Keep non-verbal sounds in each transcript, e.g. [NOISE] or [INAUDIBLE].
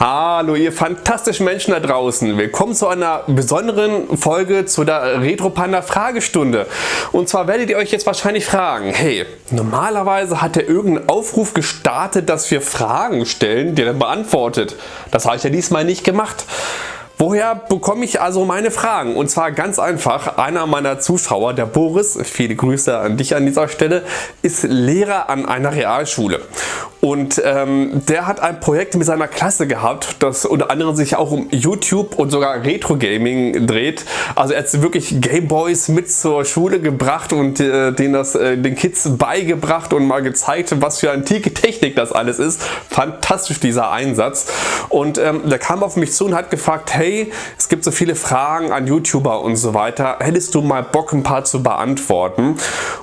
Hallo ihr fantastischen Menschen da draußen. Willkommen zu einer besonderen Folge zu der Retro Panda Fragestunde. Und zwar werdet ihr euch jetzt wahrscheinlich fragen, hey, normalerweise hat er irgendeinen Aufruf gestartet, dass wir Fragen stellen, die er beantwortet. Das habe ich ja diesmal nicht gemacht. Woher bekomme ich also meine Fragen? Und zwar ganz einfach, einer meiner Zuschauer, der Boris, viele Grüße an dich an dieser Stelle, ist Lehrer an einer Realschule. Und ähm, der hat ein Projekt mit seiner Klasse gehabt, das unter anderem sich auch um YouTube und sogar Retro Gaming dreht. Also er hat wirklich Gameboys mit zur Schule gebracht und äh, den, das, äh, den Kids beigebracht und mal gezeigt, was für antike Technik das alles ist. Fantastisch dieser Einsatz. Und ähm, der kam auf mich zu und hat gefragt, hey, es gibt so viele Fragen an YouTuber und so weiter. Hättest du mal Bock ein paar zu beantworten?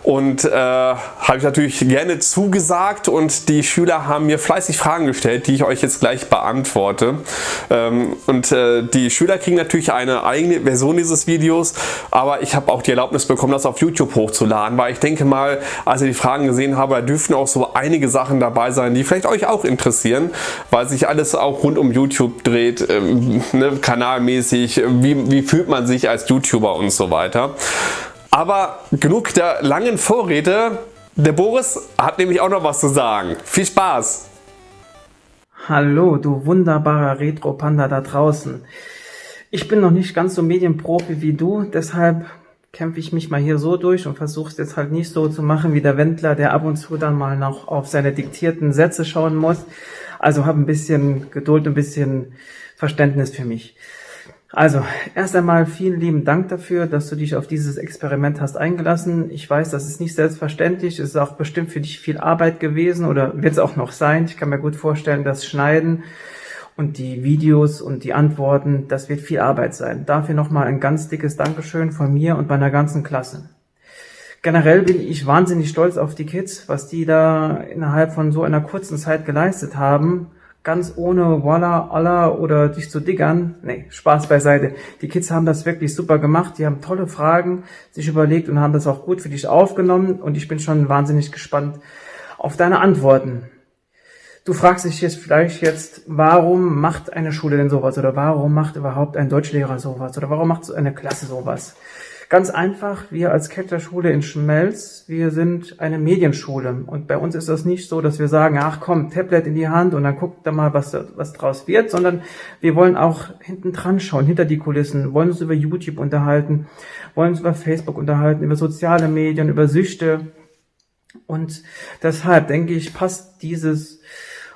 Und äh, habe ich natürlich gerne zugesagt und die Schüler Schüler haben mir fleißig Fragen gestellt, die ich euch jetzt gleich beantworte. Ähm, und äh, die Schüler kriegen natürlich eine eigene Version dieses Videos, aber ich habe auch die Erlaubnis bekommen, das auf YouTube hochzuladen, weil ich denke mal, als ich die Fragen gesehen habe, da dürften auch so einige Sachen dabei sein, die vielleicht euch auch interessieren, weil sich alles auch rund um YouTube dreht, ähm, ne, kanalmäßig, wie, wie fühlt man sich als YouTuber und so weiter. Aber genug der langen Vorrede, der Boris hat nämlich auch noch was zu sagen. Viel Spaß! Hallo, du wunderbarer Retro-Panda da draußen. Ich bin noch nicht ganz so Medienprofi wie du, deshalb kämpfe ich mich mal hier so durch und versuche es jetzt halt nicht so zu machen wie der Wendler, der ab und zu dann mal noch auf seine diktierten Sätze schauen muss. Also hab ein bisschen Geduld, ein bisschen Verständnis für mich. Also, erst einmal vielen lieben Dank dafür, dass du dich auf dieses Experiment hast eingelassen. Ich weiß, das ist nicht selbstverständlich. Es ist auch bestimmt für dich viel Arbeit gewesen oder wird es auch noch sein. Ich kann mir gut vorstellen, das Schneiden und die Videos und die Antworten, das wird viel Arbeit sein. Dafür nochmal ein ganz dickes Dankeschön von mir und meiner ganzen Klasse. Generell bin ich wahnsinnig stolz auf die Kids, was die da innerhalb von so einer kurzen Zeit geleistet haben ganz ohne Walla, Allah oder dich zu diggern. Nee, Spaß beiseite. Die Kids haben das wirklich super gemacht. Die haben tolle Fragen sich überlegt und haben das auch gut für dich aufgenommen. Und ich bin schon wahnsinnig gespannt auf deine Antworten. Du fragst dich jetzt vielleicht jetzt, warum macht eine Schule denn sowas? Oder warum macht überhaupt ein Deutschlehrer sowas? Oder warum macht so eine Klasse sowas? Ganz einfach, wir als Ketterschule in Schmelz, wir sind eine Medienschule. Und bei uns ist das nicht so, dass wir sagen, ach komm, Tablet in die Hand und dann guckt da mal, was, was draus wird, sondern wir wollen auch hinten dran schauen, hinter die Kulissen, wollen uns über YouTube unterhalten, wollen uns über Facebook unterhalten, über soziale Medien, über Süchte. Und deshalb denke ich, passt dieses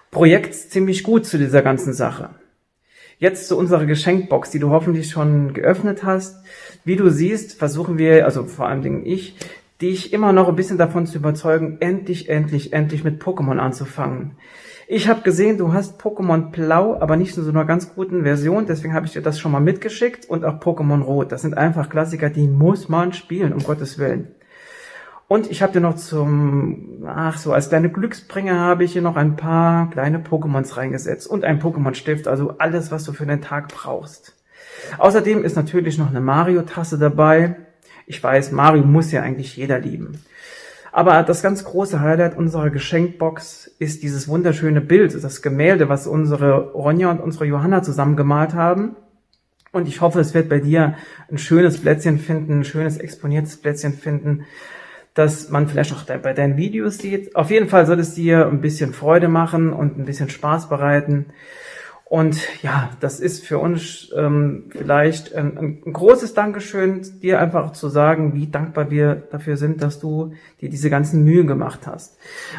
Projekt ziemlich gut zu dieser ganzen Sache. Jetzt zu unserer Geschenkbox, die du hoffentlich schon geöffnet hast. Wie du siehst, versuchen wir, also vor allen Dingen ich, dich immer noch ein bisschen davon zu überzeugen, endlich, endlich, endlich mit Pokémon anzufangen. Ich habe gesehen, du hast Pokémon Blau, aber nicht in so einer ganz guten Version, deswegen habe ich dir das schon mal mitgeschickt und auch Pokémon Rot. Das sind einfach Klassiker, die muss man spielen, um Gottes Willen. Und ich habe dir noch zum, ach so, als kleine Glücksbringer habe ich hier noch ein paar kleine Pokémons reingesetzt und ein Pokémon-Stift, also alles, was du für den Tag brauchst. Außerdem ist natürlich noch eine Mario-Tasse dabei. Ich weiß, Mario muss ja eigentlich jeder lieben. Aber das ganz große Highlight unserer Geschenkbox ist dieses wunderschöne Bild, das Gemälde, was unsere Ronja und unsere Johanna zusammen gemalt haben. Und ich hoffe, es wird bei dir ein schönes Plätzchen finden, ein schönes exponiertes Plätzchen finden, dass man vielleicht auch bei deinen Videos sieht. Auf jeden Fall soll es dir ein bisschen Freude machen und ein bisschen Spaß bereiten. Und ja, das ist für uns ähm, vielleicht ein, ein, großes Dankeschön, dir einfach zu sagen, wie dankbar wir dafür sind, dass du dir diese ganzen Mühen gemacht hast.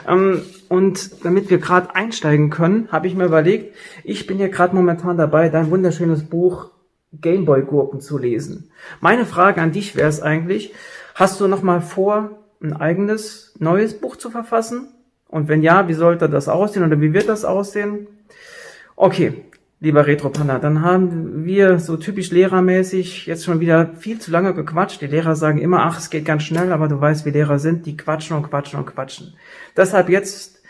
Ähm, und damit wir gerade einsteigen können, habe ich mir überlegt, ich bin ja gerade momentan dabei, dein wunderschönes Buch Gameboy Gurken zu lesen. Meine Frage an dich wäre es eigentlich, hast du noch mal vor, ein eigenes neues Buch zu verfassen? Und wenn ja, wie sollte das aussehen oder wie wird das aussehen? Okay, lieber Retropanda, dann haben wir so typisch lehrermäßig jetzt schon wieder viel zu lange gequatscht. Die Lehrer sagen immer, ach, es geht ganz schnell, aber du weißt, wie Lehrer sind, die quatschen und quatschen und quatschen. Deshalb jetzt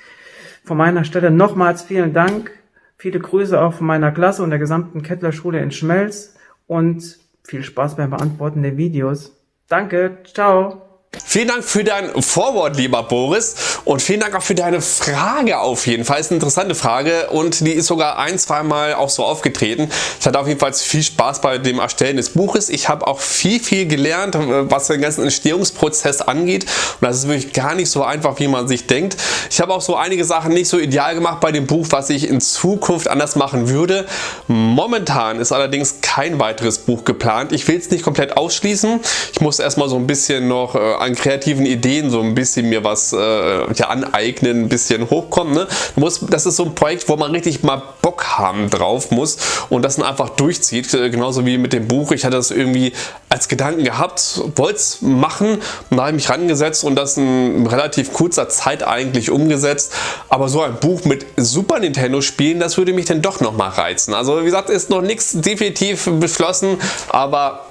von meiner Stelle nochmals vielen Dank, viele Grüße auch von meiner Klasse und der gesamten Kettlerschule in Schmelz und viel Spaß beim Beantworten der Videos. Danke, ciao! Vielen Dank für dein Vorwort, lieber Boris. Und vielen Dank auch für deine Frage auf jeden Fall. Ist eine interessante Frage und die ist sogar ein, zwei Mal auch so aufgetreten. Ich hatte auf jeden Fall viel Spaß bei dem Erstellen des Buches. Ich habe auch viel, viel gelernt, was den ganzen Entstehungsprozess angeht. Und das ist wirklich gar nicht so einfach, wie man sich denkt. Ich habe auch so einige Sachen nicht so ideal gemacht bei dem Buch, was ich in Zukunft anders machen würde. Momentan ist allerdings kein weiteres Buch geplant. Ich will es nicht komplett ausschließen. Ich muss erstmal so ein bisschen noch äh, an kreativen Ideen so ein bisschen mir was äh, ja, aneignen, ein bisschen hochkommen. Ne? Muss, das ist so ein Projekt, wo man richtig mal Bock haben drauf muss und das dann einfach durchzieht. Äh, genauso wie mit dem Buch. Ich hatte das irgendwie als Gedanken gehabt, wollte es machen und da habe ich mich rangesetzt und das in relativ kurzer Zeit eigentlich umgesetzt. Aber so ein Buch mit Super Nintendo Spielen, das würde mich dann doch nochmal reizen. Also wie gesagt, ist noch nichts definitiv beschlossen, aber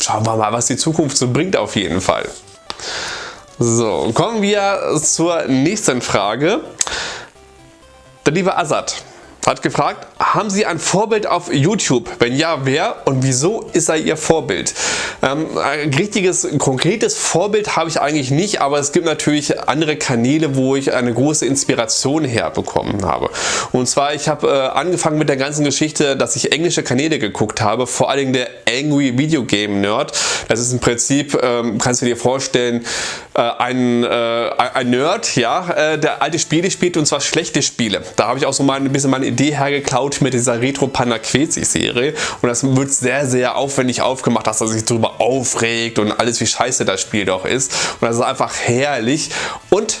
schauen wir mal, was die Zukunft so bringt auf jeden Fall. So, kommen wir zur nächsten Frage. Der liebe Azad hat gefragt, haben Sie ein Vorbild auf YouTube? Wenn ja, wer und wieso ist er Ihr Vorbild? Ähm, ein richtiges, konkretes Vorbild habe ich eigentlich nicht, aber es gibt natürlich andere Kanäle, wo ich eine große Inspiration herbekommen habe. Und zwar, ich habe äh, angefangen mit der ganzen Geschichte, dass ich englische Kanäle geguckt habe, vor Dingen der Angry Video Game Nerd. Das ist im Prinzip, ähm, kannst du dir vorstellen, äh, ein, äh, ein Nerd, ja, äh, der alte Spiele spielt und zwar schlechte Spiele. Da habe ich auch so mal ein bisschen meine Idee hergeklaut mit dieser Retro Panda Quezi Serie und das wird sehr, sehr aufwendig aufgemacht, dass er sich darüber aufregt und alles wie scheiße das Spiel doch ist und das ist einfach herrlich und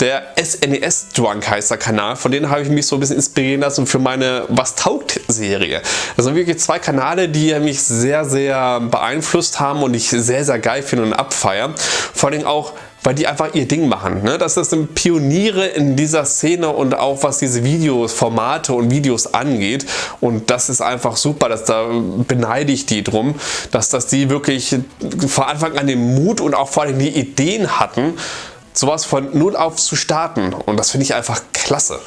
der SNES Drunk heißt der Kanal, von denen habe ich mich so ein bisschen inspirieren lassen für meine Was taugt Serie. Das sind wirklich zwei Kanäle, die mich sehr, sehr beeinflusst haben und ich sehr, sehr geil finde und abfeiern. Vor allem auch weil die einfach ihr Ding machen. Ne? Das sind Pioniere in dieser Szene und auch was diese Videos, Formate und Videos angeht. Und das ist einfach super, dass da beneide ich die drum, dass das die wirklich von Anfang an den Mut und auch vor allem die Ideen hatten, sowas von null auf zu starten. Und das finde ich einfach klasse.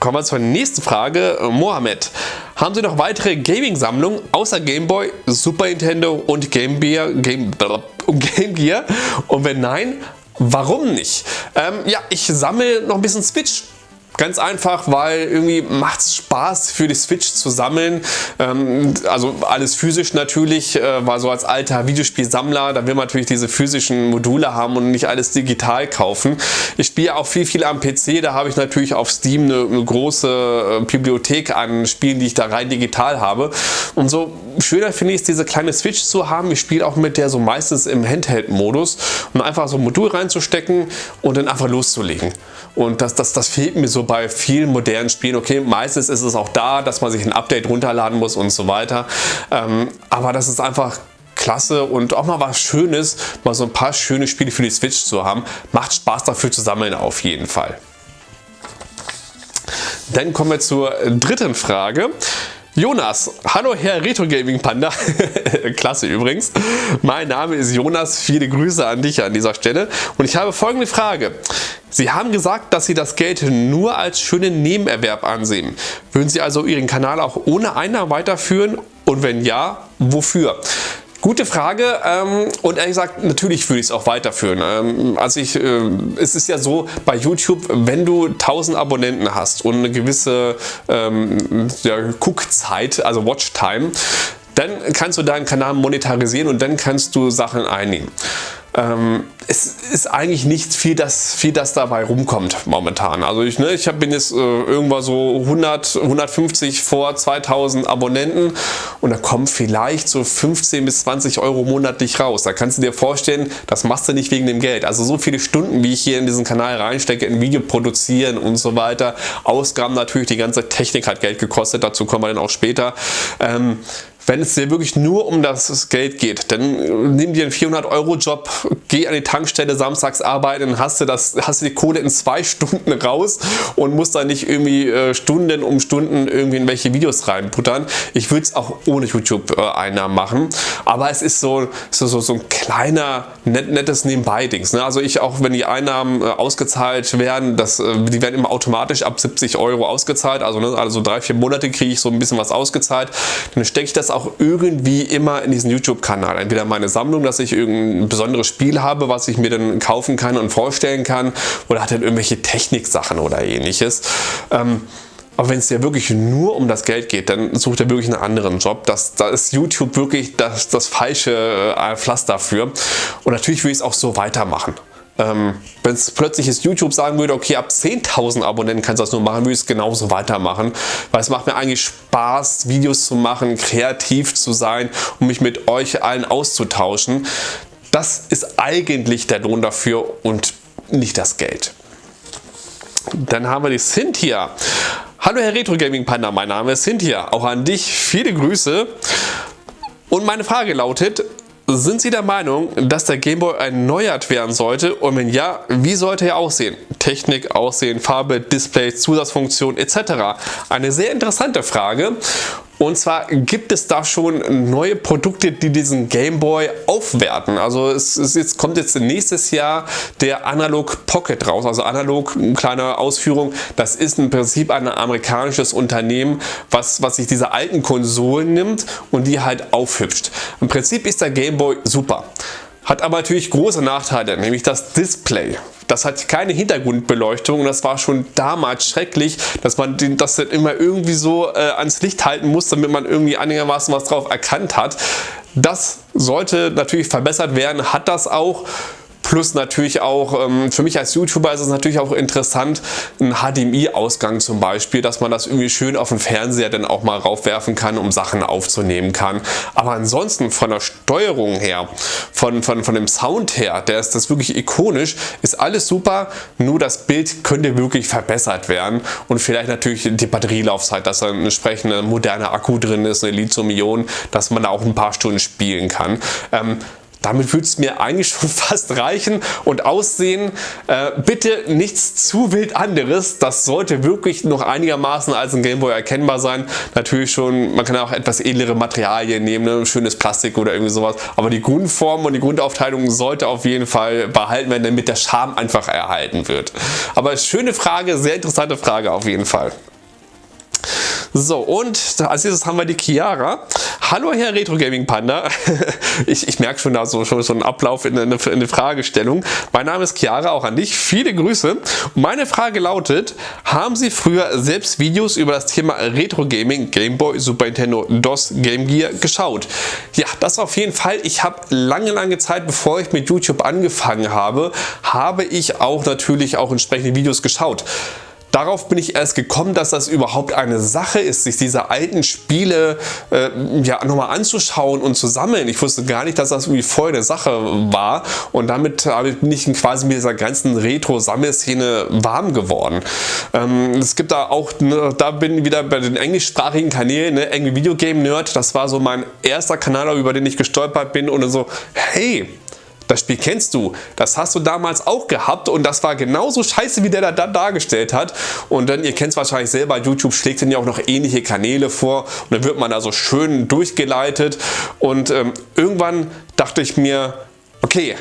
Kommen wir zur nächsten Frage. Mohammed, haben Sie noch weitere Gaming-Sammlungen außer Game Boy, Super Nintendo und Game Gear? Game, [LAUGHS] Game Gear? Und wenn nein, warum nicht? Ähm, ja, ich sammle noch ein bisschen Switch Ganz einfach, weil irgendwie macht es Spaß für die Switch zu sammeln. Ähm, also alles physisch natürlich, äh, weil so als alter Videospielsammler, da will man natürlich diese physischen Module haben und nicht alles digital kaufen. Ich spiele auch viel, viel am PC, da habe ich natürlich auf Steam eine, eine große äh, Bibliothek an Spielen, die ich da rein digital habe. Und so schöner finde ich es, diese kleine Switch zu haben. Ich spiele auch mit der so meistens im Handheld-Modus, um einfach so ein Modul reinzustecken und dann einfach loszulegen. Und das, das, das fehlt mir so bei vielen modernen Spielen. Okay, meistens ist es auch da, dass man sich ein Update runterladen muss und so weiter. Ähm, aber das ist einfach klasse und auch mal was Schönes, mal so ein paar schöne Spiele für die Switch zu haben. Macht Spaß dafür zu sammeln auf jeden Fall. Dann kommen wir zur dritten Frage. Jonas, hallo Herr Retro Gaming Panda, [LAUGHS] klasse übrigens. Mein Name ist Jonas, viele Grüße an dich an dieser Stelle und ich habe folgende Frage. Sie haben gesagt, dass Sie das Geld nur als schönen Nebenerwerb ansehen. Würden Sie also Ihren Kanal auch ohne Einnahmen weiterführen und wenn ja, wofür? Gute Frage ähm, und ehrlich gesagt, natürlich würde ich es auch weiterführen. Ähm, also ich, äh, es ist ja so bei YouTube, wenn du 1000 Abonnenten hast und eine gewisse ähm, ja, Guckzeit, also Watchtime, dann kannst du deinen Kanal monetarisieren und dann kannst du Sachen einnehmen. Ähm, es ist eigentlich nicht viel, das, viel, das dabei rumkommt momentan. Also ich, ne, ich hab, bin jetzt äh, irgendwann so 100, 150 vor 2000 Abonnenten und da kommen vielleicht so 15 bis 20 Euro monatlich raus. Da kannst du dir vorstellen, das machst du nicht wegen dem Geld. Also so viele Stunden, wie ich hier in diesen Kanal reinstecke, in Video produzieren und so weiter. Ausgaben natürlich, die ganze Technik hat Geld gekostet, dazu kommen wir dann auch später. Ähm, wenn es dir wirklich nur um das Geld geht, dann nimm dir einen 400 Euro Job, geh an die Tankstelle samstags arbeiten, dann hast du, das, hast du die Kohle in zwei [LAUGHS] Stunden raus und musst dann nicht irgendwie äh, Stunden um Stunden irgendwie in welche Videos reinputtern. Ich würde es auch ohne YouTube-Einnahmen machen. aber es ist so, so, so, so ein kleiner, net, nettes Nebenbei-Dings. Ne? Also ich auch, wenn die Einnahmen äh, ausgezahlt werden, das, äh, die werden immer automatisch ab 70 Euro ausgezahlt, also, ne, also drei, vier Monate kriege ich so ein bisschen was ausgezahlt, dann stecke ich das auch irgendwie immer in diesen YouTube-Kanal. Entweder meine Sammlung, dass ich irgendein besonderes Spiel habe, was ich mir dann kaufen kann und vorstellen kann, oder hat dann irgendwelche Techniksachen oder ähnliches. Ähm, aber wenn es dir wirklich nur um das Geld geht, dann sucht er wirklich einen anderen Job. Das, da ist YouTube wirklich das, das falsche äh, Pflaster dafür. Und natürlich will ich es auch so weitermachen. Ähm, wenn es plötzlich ist YouTube sagen würde, okay, ab 10.000 Abonnenten kannst du das nur machen, würde ich es genauso weitermachen. Weil es macht mir eigentlich Spaß, Videos zu machen, kreativ zu sein und mich mit euch allen auszutauschen. Das ist eigentlich der Lohn dafür und nicht das Geld. Dann haben wir die Cynthia. Hallo Herr Retro Gaming Panda, mein Name ist Cynthia. Auch an dich viele Grüße. Und meine Frage lautet, sind Sie der Meinung, dass der Gameboy erneuert werden sollte? Und wenn ja, wie sollte er aussehen? Technik, Aussehen, Farbe, Display, Zusatzfunktion etc. Eine sehr interessante Frage und zwar gibt es da schon neue Produkte, die diesen Game Boy aufwerten. Also es, es jetzt kommt jetzt nächstes Jahr der Analog Pocket raus. Also Analog, kleine Ausführung, das ist im Prinzip ein amerikanisches Unternehmen, was, was sich diese alten Konsolen nimmt und die halt aufhübscht. Im Prinzip ist der Game Boy super. Hat aber natürlich große Nachteile, nämlich das Display. Das hat keine Hintergrundbeleuchtung und das war schon damals schrecklich, dass man das immer irgendwie so äh, ans Licht halten muss, damit man irgendwie einigermaßen was drauf erkannt hat. Das sollte natürlich verbessert werden, hat das auch. Plus natürlich auch, ähm, für mich als YouTuber ist es natürlich auch interessant, ein HDMI-Ausgang zum Beispiel, dass man das irgendwie schön auf dem Fernseher dann auch mal raufwerfen kann, um Sachen aufzunehmen kann. Aber ansonsten von der Steuerung her, von, von, von dem Sound her, der ist das wirklich ikonisch, ist alles super, nur das Bild könnte wirklich verbessert werden und vielleicht natürlich die Batterielaufzeit, dass da ein entsprechender moderner Akku drin ist, eine Lithium-Ionen, dass man da auch ein paar Stunden spielen kann. Ähm, damit würde es mir eigentlich schon [LAUGHS] fast reichen und aussehen. Äh, bitte nichts zu wild anderes. Das sollte wirklich noch einigermaßen als ein Gameboy erkennbar sein. Natürlich schon, man kann auch etwas edlere Materialien nehmen, ne? schönes Plastik oder irgendwie sowas. Aber die Grundform und die Grundaufteilung sollte auf jeden Fall behalten werden, damit der Charme einfach erhalten wird. Aber schöne Frage, sehr interessante Frage auf jeden Fall. So, und als nächstes haben wir die Chiara. Hallo Herr Retro Gaming Panda. [LAUGHS] Ich, ich merke schon da so, schon so einen Ablauf in eine, in eine Fragestellung. Mein Name ist Chiara, auch an dich. Viele Grüße. Meine Frage lautet, haben Sie früher selbst Videos über das Thema Retro Gaming, Game Boy, Super Nintendo, DOS, Game Gear geschaut? Ja, das auf jeden Fall. Ich habe lange, lange Zeit, bevor ich mit YouTube angefangen habe, habe ich auch natürlich auch entsprechende Videos geschaut. Darauf bin ich erst gekommen, dass das überhaupt eine Sache ist, sich diese alten Spiele äh, ja, nochmal anzuschauen und zu sammeln. Ich wusste gar nicht, dass das irgendwie voll eine Sache war und damit bin ich quasi mit dieser ganzen Retro-Sammelszene warm geworden. Ähm, es gibt da auch, ne, da bin ich wieder bei den englischsprachigen Kanälen, ne, Video Game Nerd, das war so mein erster Kanal, über den ich gestolpert bin und so, hey, das Spiel kennst du, das hast du damals auch gehabt und das war genauso scheiße, wie der da dargestellt hat. Und dann, ihr kennt es wahrscheinlich selber, YouTube schlägt dann ja auch noch ähnliche Kanäle vor und dann wird man da so schön durchgeleitet. Und ähm, irgendwann dachte ich mir, okay,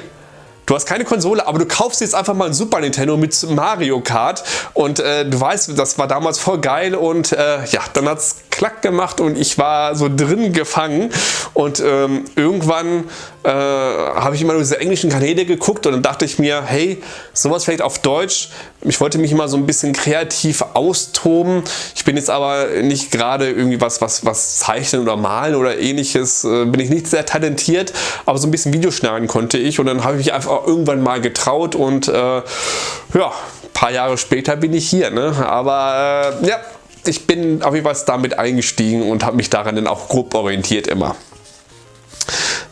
Du hast keine Konsole, aber du kaufst jetzt einfach mal ein Super Nintendo mit Mario Kart. Und äh, du weißt, das war damals voll geil und äh, ja, dann hat es klack gemacht und ich war so drin gefangen und ähm, irgendwann äh, habe ich immer nur diese englischen Kanäle geguckt und dann dachte ich mir, hey, sowas vielleicht auf Deutsch. Ich wollte mich immer so ein bisschen kreativ austoben. Ich bin jetzt aber nicht gerade irgendwie was, was, was zeichnen oder malen oder ähnliches, äh, bin ich nicht sehr talentiert, aber so ein bisschen Videoschneiden konnte ich und dann habe ich mich einfach irgendwann mal getraut und äh, ja, paar Jahre später bin ich hier. Ne? Aber äh, ja, ich bin auf jeden Fall damit eingestiegen und habe mich daran dann auch grob orientiert immer.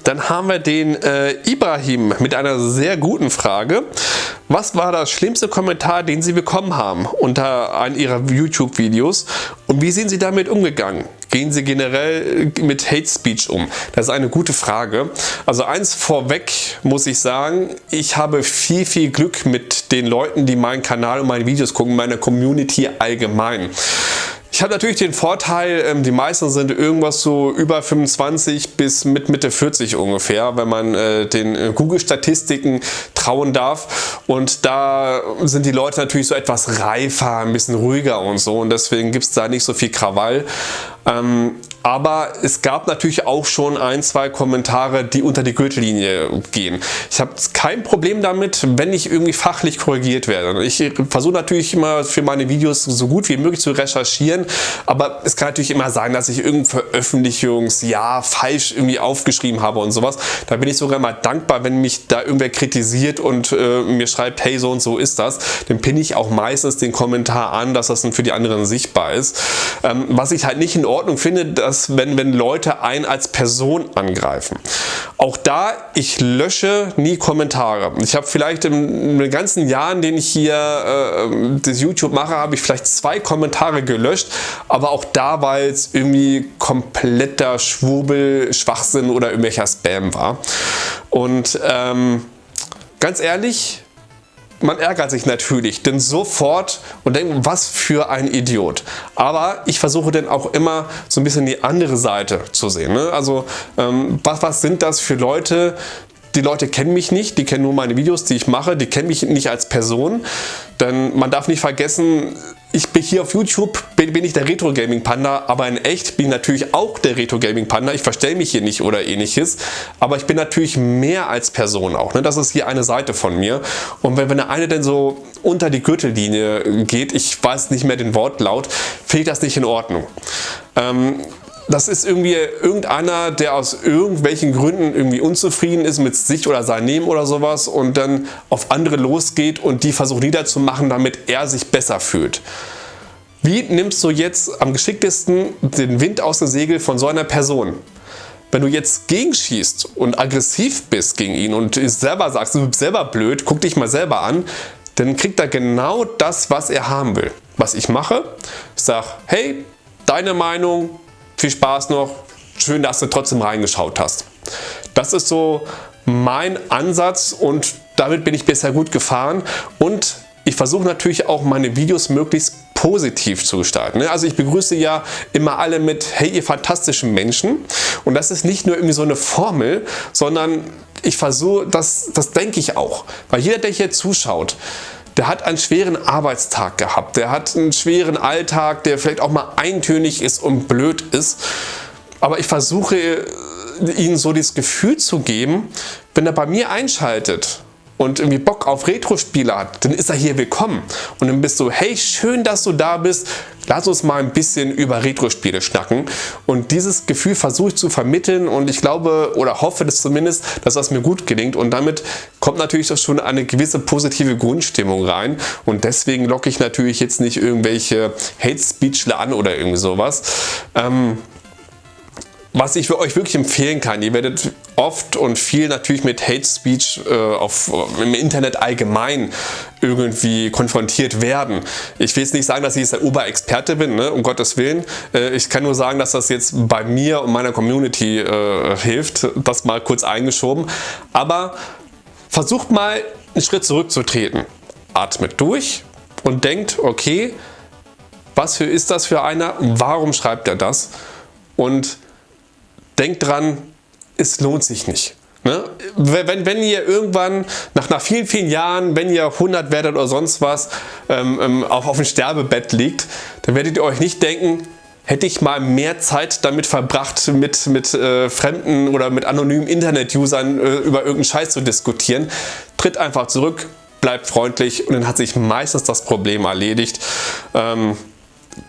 Dann haben wir den äh, Ibrahim mit einer sehr guten Frage. Was war das schlimmste Kommentar, den Sie bekommen haben unter einem Ihrer YouTube-Videos und wie sind Sie damit umgegangen? Gehen Sie generell mit Hate Speech um? Das ist eine gute Frage. Also eins vorweg muss ich sagen, ich habe viel, viel Glück mit den Leuten, die meinen Kanal und meine Videos gucken, meiner Community allgemein. Ich habe natürlich den Vorteil, ähm, die meisten sind irgendwas so über 25 bis mit Mitte 40 ungefähr, wenn man äh, den äh, Google-Statistiken trauen darf. Und da sind die Leute natürlich so etwas reifer, ein bisschen ruhiger und so. Und deswegen gibt es da nicht so viel Krawall. Ähm, aber es gab natürlich auch schon ein, zwei Kommentare, die unter die Gürtellinie gehen. Ich habe kein Problem damit, wenn ich irgendwie fachlich korrigiert werde. Ich versuche natürlich immer für meine Videos so gut wie möglich zu recherchieren, aber es kann natürlich immer sein, dass ich irgendein Veröffentlichungsjahr falsch irgendwie aufgeschrieben habe und sowas. Da bin ich sogar mal dankbar, wenn mich da irgendwer kritisiert und äh, mir schreibt, hey, so und so ist das. Dann pinne ich auch meistens den Kommentar an, dass das dann für die anderen sichtbar ist. Ähm, was ich halt nicht in Ordnung finde, dass wenn, wenn Leute einen als Person angreifen. Auch da, ich lösche nie Kommentare. Ich habe vielleicht in den ganzen Jahren, den ich hier äh, das YouTube mache, habe ich vielleicht zwei Kommentare gelöscht, aber auch da, weil es irgendwie kompletter Schwurbel, Schwachsinn oder irgendwelcher Spam war. Und ähm, ganz ehrlich, man ärgert sich natürlich, denn sofort und denkt, was für ein Idiot. Aber ich versuche dann auch immer so ein bisschen die andere Seite zu sehen. Ne? Also ähm, was, was sind das für Leute, die Leute kennen mich nicht, die kennen nur meine Videos, die ich mache, die kennen mich nicht als Person. Denn man darf nicht vergessen, ich bin hier auf YouTube, bin, bin ich der Retro Gaming Panda, aber in echt bin ich natürlich auch der Retro Gaming Panda. Ich verstelle mich hier nicht oder ähnliches, aber ich bin natürlich mehr als Person auch. Ne? Das ist hier eine Seite von mir. Und wenn, wenn der eine denn so unter die Gürtellinie geht, ich weiß nicht mehr den Wortlaut, ich das nicht in Ordnung. Ähm, das ist irgendwie irgendeiner, der aus irgendwelchen Gründen irgendwie unzufrieden ist mit sich oder seinem Leben oder sowas und dann auf andere losgeht und die versucht niederzumachen, damit er sich besser fühlt. Wie nimmst du jetzt am geschicktesten den Wind aus dem Segel von so einer Person? Wenn du jetzt gegenschießt und aggressiv bist gegen ihn und selber sagst, du bist selber blöd, guck dich mal selber an, dann kriegt er genau das, was er haben will. Was ich mache, ich sage, hey, deine Meinung, viel Spaß noch. Schön, dass du trotzdem reingeschaut hast. Das ist so mein Ansatz und damit bin ich bisher gut gefahren und ich versuche natürlich auch meine Videos möglichst positiv zu gestalten. Also ich begrüße ja immer alle mit hey ihr fantastischen Menschen und das ist nicht nur irgendwie so eine Formel, sondern ich versuche, das, das denke ich auch, weil jeder der hier zuschaut, der hat einen schweren Arbeitstag gehabt, der hat einen schweren Alltag, der vielleicht auch mal eintönig ist und blöd ist. Aber ich versuche ihnen so das Gefühl zu geben, wenn er bei mir einschaltet und irgendwie Bock auf Retro-Spiele hat, dann ist er hier willkommen. Und dann bist du, hey, schön, dass du da bist. Lass uns mal ein bisschen über Retro-Spiele schnacken. Und dieses Gefühl versuche ich zu vermitteln und ich glaube oder hoffe das zumindest, dass das mir gut gelingt. Und damit kommt natürlich auch schon eine gewisse positive Grundstimmung rein. Und deswegen locke ich natürlich jetzt nicht irgendwelche Hate-Speechler an oder irgendwie sowas. Ähm, was ich für euch wirklich empfehlen kann, ihr werdet oft und viel natürlich mit Hate Speech äh, auf, im Internet allgemein irgendwie konfrontiert werden. Ich will jetzt nicht sagen, dass ich jetzt der Oberexperte bin, ne, um Gottes Willen. Äh, ich kann nur sagen, dass das jetzt bei mir und meiner Community äh, hilft. Das mal kurz eingeschoben. Aber versucht mal einen Schritt zurückzutreten. Atmet durch und denkt, okay, was für ist das für einer? Warum schreibt er das? Und denkt dran, es lohnt sich nicht. Ne? Wenn, wenn ihr irgendwann nach, nach vielen, vielen Jahren, wenn ihr 100 werdet oder sonst was, ähm, ähm, auf, auf dem Sterbebett liegt, dann werdet ihr euch nicht denken, hätte ich mal mehr Zeit damit verbracht, mit, mit äh, fremden oder mit anonymen Internet-Usern äh, über irgendeinen Scheiß zu diskutieren. Tritt einfach zurück, bleibt freundlich und dann hat sich meistens das Problem erledigt. Ähm,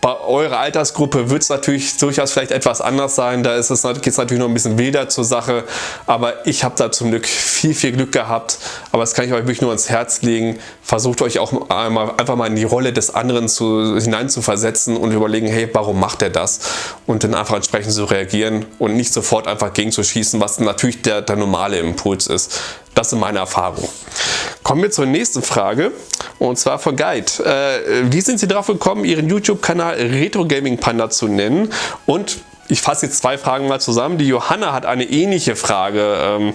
bei eurer Altersgruppe wird es natürlich durchaus vielleicht etwas anders sein. Da ist es, geht es natürlich noch ein bisschen wilder zur Sache. Aber ich habe da zum Glück viel, viel Glück gehabt. Aber das kann ich euch wirklich nur ans Herz legen. Versucht euch auch einmal, einfach mal in die Rolle des anderen zu, hinein zu versetzen und überlegen, hey, warum macht er das? Und dann einfach entsprechend zu reagieren und nicht sofort einfach gegenzuschießen, was natürlich der, der normale Impuls ist. Das sind meine Erfahrungen. Kommen wir zur nächsten Frage und zwar von Guide. Äh, wie sind Sie darauf gekommen, Ihren YouTube-Kanal Retro Gaming Panda zu nennen? Und ich fasse jetzt zwei Fragen mal zusammen. Die Johanna hat eine ähnliche Frage ähm,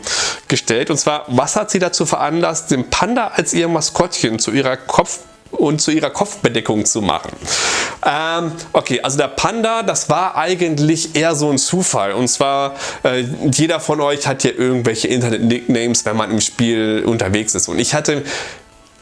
gestellt und zwar, was hat Sie dazu veranlasst, den Panda als Ihr Maskottchen zu Ihrer Kopf und zu ihrer Kopfbedeckung zu machen. Ähm, okay, also der Panda, das war eigentlich eher so ein Zufall. Und zwar, äh, jeder von euch hat ja irgendwelche Internet-Nicknames, wenn man im Spiel unterwegs ist. Und ich hatte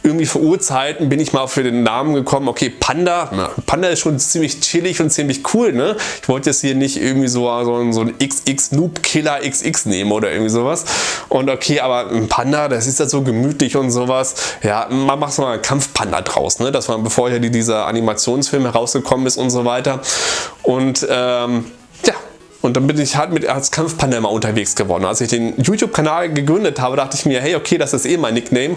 irgendwie vor Urzeiten bin ich mal für den Namen gekommen, okay, Panda, Panda ist schon ziemlich chillig und ziemlich cool, ne? Ich wollte jetzt hier nicht irgendwie so, so, so ein XX Noob Killer XX nehmen oder irgendwie sowas. Und okay, aber ein Panda, das ist ja so gemütlich und sowas. Ja, man macht mal einen Kampfpanda draus, ne? Das war bevor ja dieser Animationsfilm herausgekommen ist und so weiter. Und ähm, ja, und dann bin ich halt mit als Kampfpanda immer unterwegs geworden. Als ich den YouTube-Kanal gegründet habe, dachte ich mir, hey, okay, das ist eh mein Nickname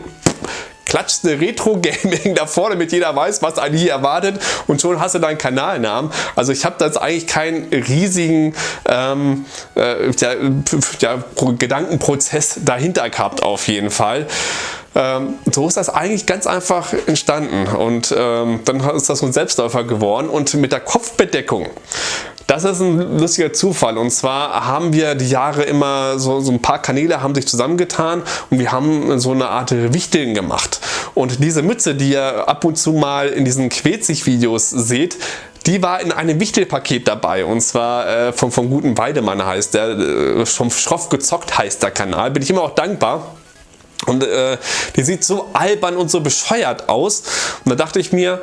klatscht eine Retro-Gaming [LAUGHS] da vorne, damit jeder weiß, was einen hier erwartet und schon hast du deinen Kanalnamen. Also ich habe da jetzt eigentlich keinen riesigen ähm, äh, ja, ja, Gedankenprozess dahinter gehabt auf jeden Fall. Ähm, so ist das eigentlich ganz einfach entstanden und ähm, dann ist das so ein Selbstläufer geworden und mit der Kopfbedeckung das ist ein lustiger Zufall und zwar haben wir die Jahre immer so, so ein paar Kanäle haben sich zusammengetan und wir haben so eine Art Wichteln gemacht. Und diese Mütze, die ihr ab und zu mal in diesen Quetzig-Videos seht, die war in einem Wichtelpaket dabei und zwar äh, vom, vom guten Weidemann heißt der, äh, vom Schroff gezockt heißt der Kanal. Bin ich immer auch dankbar. Und äh, die sieht so albern und so bescheuert aus. Und da dachte ich mir,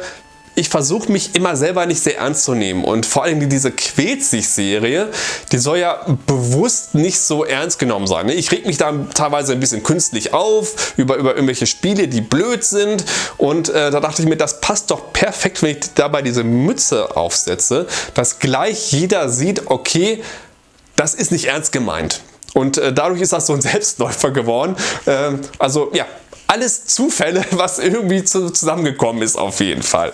ich versuche mich immer selber nicht sehr ernst zu nehmen und vor allem diese Quetzig-Serie, die soll ja bewusst nicht so ernst genommen sein. Ne? Ich reg mich da teilweise ein bisschen künstlich auf über, über irgendwelche Spiele, die blöd sind und äh, da dachte ich mir, das passt doch perfekt, wenn ich dabei diese Mütze aufsetze, dass gleich jeder sieht, okay, das ist nicht ernst gemeint. Und äh, dadurch ist das so ein Selbstläufer geworden. Ähm, also ja, alles Zufälle, [LAUGHS] was irgendwie zusammengekommen ist auf jeden Fall.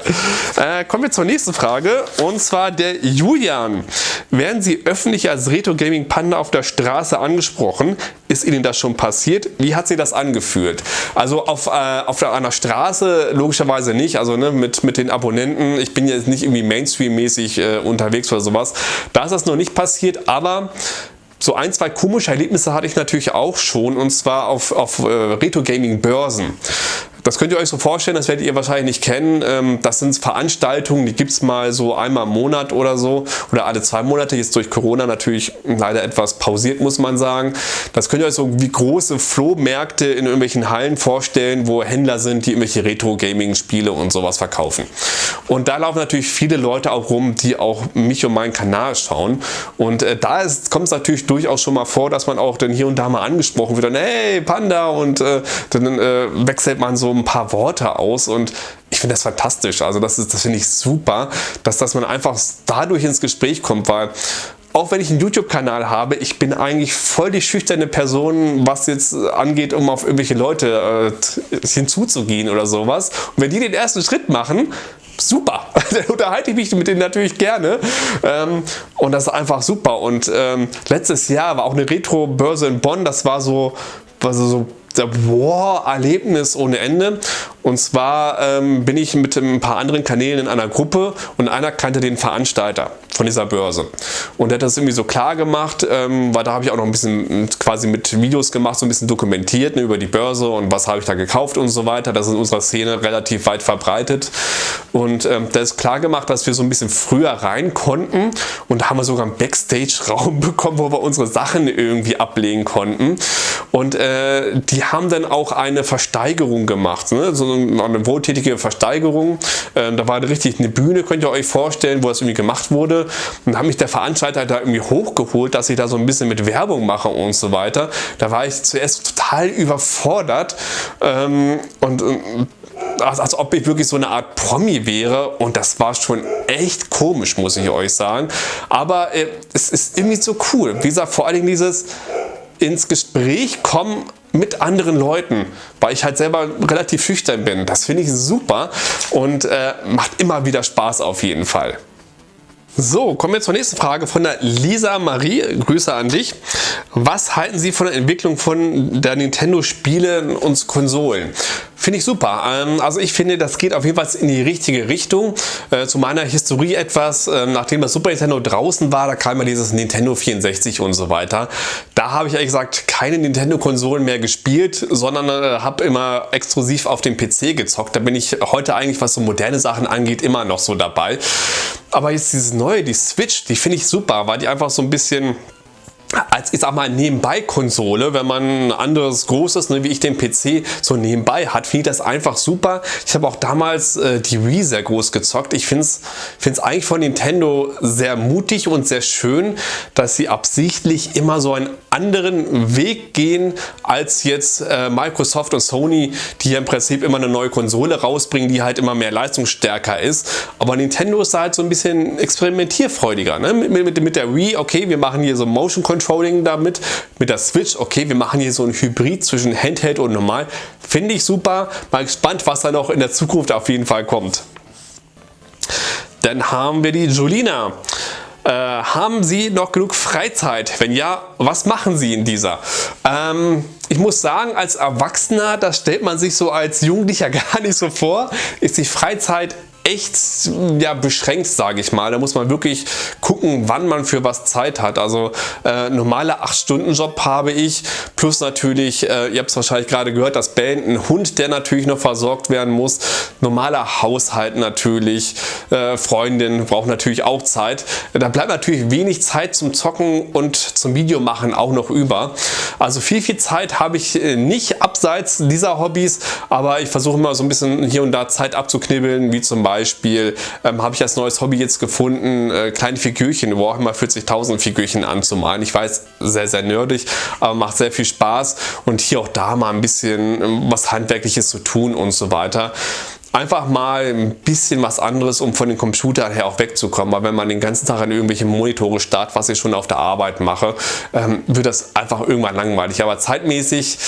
Äh, kommen wir zur nächsten Frage und zwar der Julian. Werden Sie öffentlich als Retro Gaming Panda auf der Straße angesprochen? Ist Ihnen das schon passiert? Wie hat Sie das angefühlt? Also auf, äh, auf einer Straße logischerweise nicht, also ne, mit, mit den Abonnenten. Ich bin jetzt nicht irgendwie Mainstream-mäßig äh, unterwegs oder sowas. Da ist das noch nicht passiert, aber so ein, zwei komische Erlebnisse hatte ich natürlich auch schon und zwar auf, auf äh, Retro-Gaming-Börsen. Das könnt ihr euch so vorstellen, das werdet ihr wahrscheinlich nicht kennen. Ähm, das sind Veranstaltungen, die gibt es mal so einmal im Monat oder so oder alle zwei Monate. Jetzt durch Corona natürlich leider etwas pausiert, muss man sagen. Das könnt ihr euch so wie große Flohmärkte in irgendwelchen Hallen vorstellen, wo Händler sind, die irgendwelche Retro-Gaming-Spiele und sowas verkaufen. Und da laufen natürlich viele Leute auch rum, die auch mich und meinen Kanal schauen. Und äh, da kommt es natürlich durchaus schon mal vor, dass man auch dann hier und da mal angesprochen wird. Und, hey Panda und äh, dann äh, wechselt man so ein paar Worte aus und ich finde das fantastisch. Also das, das finde ich super, dass, dass man einfach dadurch ins Gespräch kommt, weil auch wenn ich einen YouTube-Kanal habe, ich bin eigentlich voll die schüchterne Person, was jetzt angeht, um auf irgendwelche Leute äh, hinzuzugehen oder sowas. Und wenn die den ersten Schritt machen, super. [LAUGHS] da unterhalte ich mich mit denen natürlich gerne. Ähm, und das ist einfach super. Und ähm, letztes Jahr war auch eine Retro-Börse in Bonn. Das war so, war so, so Wow-Erlebnis ohne Ende. Und zwar ähm, bin ich mit ein paar anderen Kanälen in einer Gruppe und einer kannte den Veranstalter von dieser Börse. Und der hat das irgendwie so klar gemacht, ähm, weil da habe ich auch noch ein bisschen quasi mit Videos gemacht, so ein bisschen dokumentiert ne, über die Börse und was habe ich da gekauft und so weiter. Das ist in unserer Szene relativ weit verbreitet. Und ähm, der ist klar gemacht, dass wir so ein bisschen früher rein konnten und da haben wir sogar einen Backstage-Raum [LAUGHS] bekommen, wo wir unsere Sachen irgendwie ablegen konnten. Und äh, die haben dann auch eine Versteigerung gemacht, ne? so eine wohltätige Versteigerung. Äh, da war richtig eine Bühne, könnt ihr euch vorstellen, wo das irgendwie gemacht wurde. Und da hat mich der Veranstalter da irgendwie hochgeholt, dass ich da so ein bisschen mit Werbung mache und so weiter. Da war ich zuerst total überfordert ähm, und, und als, als ob ich wirklich so eine Art Promi wäre und das war schon echt komisch, muss ich euch sagen. Aber äh, es ist irgendwie so cool. Wie gesagt, vor allen Dingen dieses ins Gespräch kommen mit anderen Leuten, weil ich halt selber relativ schüchtern bin. Das finde ich super und äh, macht immer wieder Spaß auf jeden Fall. So, kommen wir zur nächsten Frage von der Lisa Marie. Grüße an dich. Was halten Sie von der Entwicklung von der Nintendo Spiele und Konsolen? Finde ich super. Ähm, also ich finde, das geht auf jeden Fall in die richtige Richtung. Äh, zu meiner Historie etwas, ähm, nachdem das Super Nintendo draußen war, da kam ja dieses Nintendo 64 und so weiter. Da habe ich ehrlich gesagt keine Nintendo-Konsolen mehr gespielt, sondern äh, habe immer exklusiv auf dem PC gezockt. Da bin ich heute eigentlich, was so moderne Sachen angeht, immer noch so dabei. Aber jetzt dieses neue, die Switch, die finde ich super, weil die einfach so ein bisschen als ich sag mal nebenbei Konsole, wenn man anderes großes, ne, wie ich den PC so nebenbei hat, finde ich das einfach super. Ich habe auch damals äh, die Wii sehr groß gezockt. Ich finde es eigentlich von Nintendo sehr mutig und sehr schön, dass sie absichtlich immer so einen anderen Weg gehen als jetzt äh, Microsoft und Sony, die ja im Prinzip immer eine neue Konsole rausbringen, die halt immer mehr leistungsstärker ist. Aber Nintendo ist halt so ein bisschen experimentierfreudiger. Ne? Mit, mit, mit der Wii, okay, wir machen hier so Motion Controlling damit. Mit der Switch, okay, wir machen hier so ein Hybrid zwischen Handheld und normal. Finde ich super. Mal gespannt, was da noch in der Zukunft auf jeden Fall kommt. Dann haben wir die Julina. Äh, haben Sie noch genug Freizeit? Wenn ja, was machen Sie in dieser? Ähm, ich muss sagen, als Erwachsener, das stellt man sich so als Jugendlicher [LAUGHS] gar nicht so vor, ist die Freizeit echt ja, beschränkt, sage ich mal. Da muss man wirklich gucken, wann man für was Zeit hat. Also äh, normale 8-Stunden-Job habe ich, plus natürlich, äh, ihr habt es wahrscheinlich gerade gehört, das Band, ein Hund, der natürlich noch versorgt werden muss, normaler Haushalt natürlich, äh, Freundin braucht natürlich auch Zeit. Da bleibt natürlich wenig Zeit zum Zocken und zum Videomachen auch noch über. Also viel, viel Zeit habe ich äh, nicht abseits dieser Hobbys, aber ich versuche immer so ein bisschen hier und da Zeit abzuknibbeln, wie zum Beispiel Beispiel ähm, habe ich als neues Hobby jetzt gefunden, äh, kleine Figürchen, Warhammer 40.000 Figürchen anzumalen. Ich weiß, sehr, sehr nerdig, aber macht sehr viel Spaß und hier auch da mal ein bisschen ähm, was Handwerkliches zu tun und so weiter einfach mal ein bisschen was anderes, um von den Computern her auch wegzukommen. Weil wenn man den ganzen Tag an irgendwelche Monitore starrt, was ich schon auf der Arbeit mache, ähm, wird das einfach irgendwann langweilig. Aber zeitmäßig,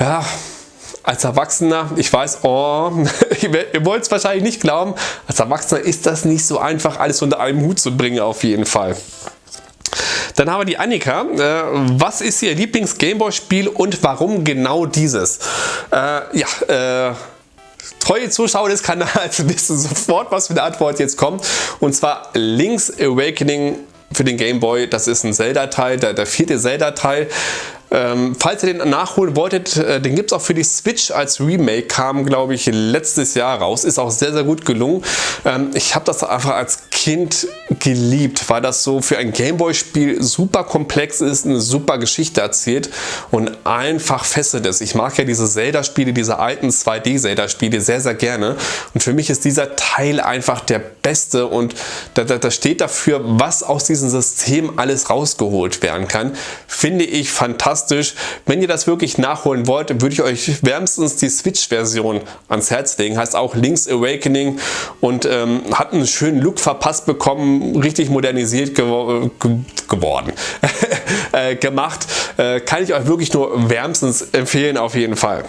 ja, als Erwachsener, ich weiß, oh, [LAUGHS] ihr wollt es wahrscheinlich nicht glauben, als Erwachsener ist das nicht so einfach, alles unter einem Hut zu bringen auf jeden Fall. Dann haben wir die Annika. Äh, was ist ihr Lieblings-Gameboy-Spiel und warum genau dieses? Äh, ja, äh, treue Zuschauer des Kanals [LAUGHS] wissen sofort, was für eine Antwort jetzt kommt. Und zwar Link's Awakening für den Game Boy. Das ist ein Zelda-Teil, der, der vierte Zelda-Teil. Ähm, falls ihr den nachholen wolltet, äh, den gibt es auch für die Switch als Remake, kam glaube ich letztes Jahr raus, ist auch sehr sehr gut gelungen. Ähm, ich habe das einfach als Kind geliebt, weil das so für ein Gameboy Spiel super komplex ist, eine super Geschichte erzählt und einfach fesselt ist. Ich mag ja diese Zelda Spiele, diese alten 2D Zelda Spiele sehr sehr gerne und für mich ist dieser Teil einfach der beste und da, da, da steht dafür, was aus diesem System alles rausgeholt werden kann. Finde ich fantastisch fantastisch. Wenn ihr das wirklich nachholen wollt, würde ich euch wärmstens die Switch-Version ans Herz legen. Heißt auch Link's Awakening und ähm, hat einen schönen Look verpasst bekommen, richtig modernisiert gewo ge geworden, [LAUGHS] äh, gemacht. Äh, kann ich euch wirklich nur wärmstens empfehlen auf jeden Fall.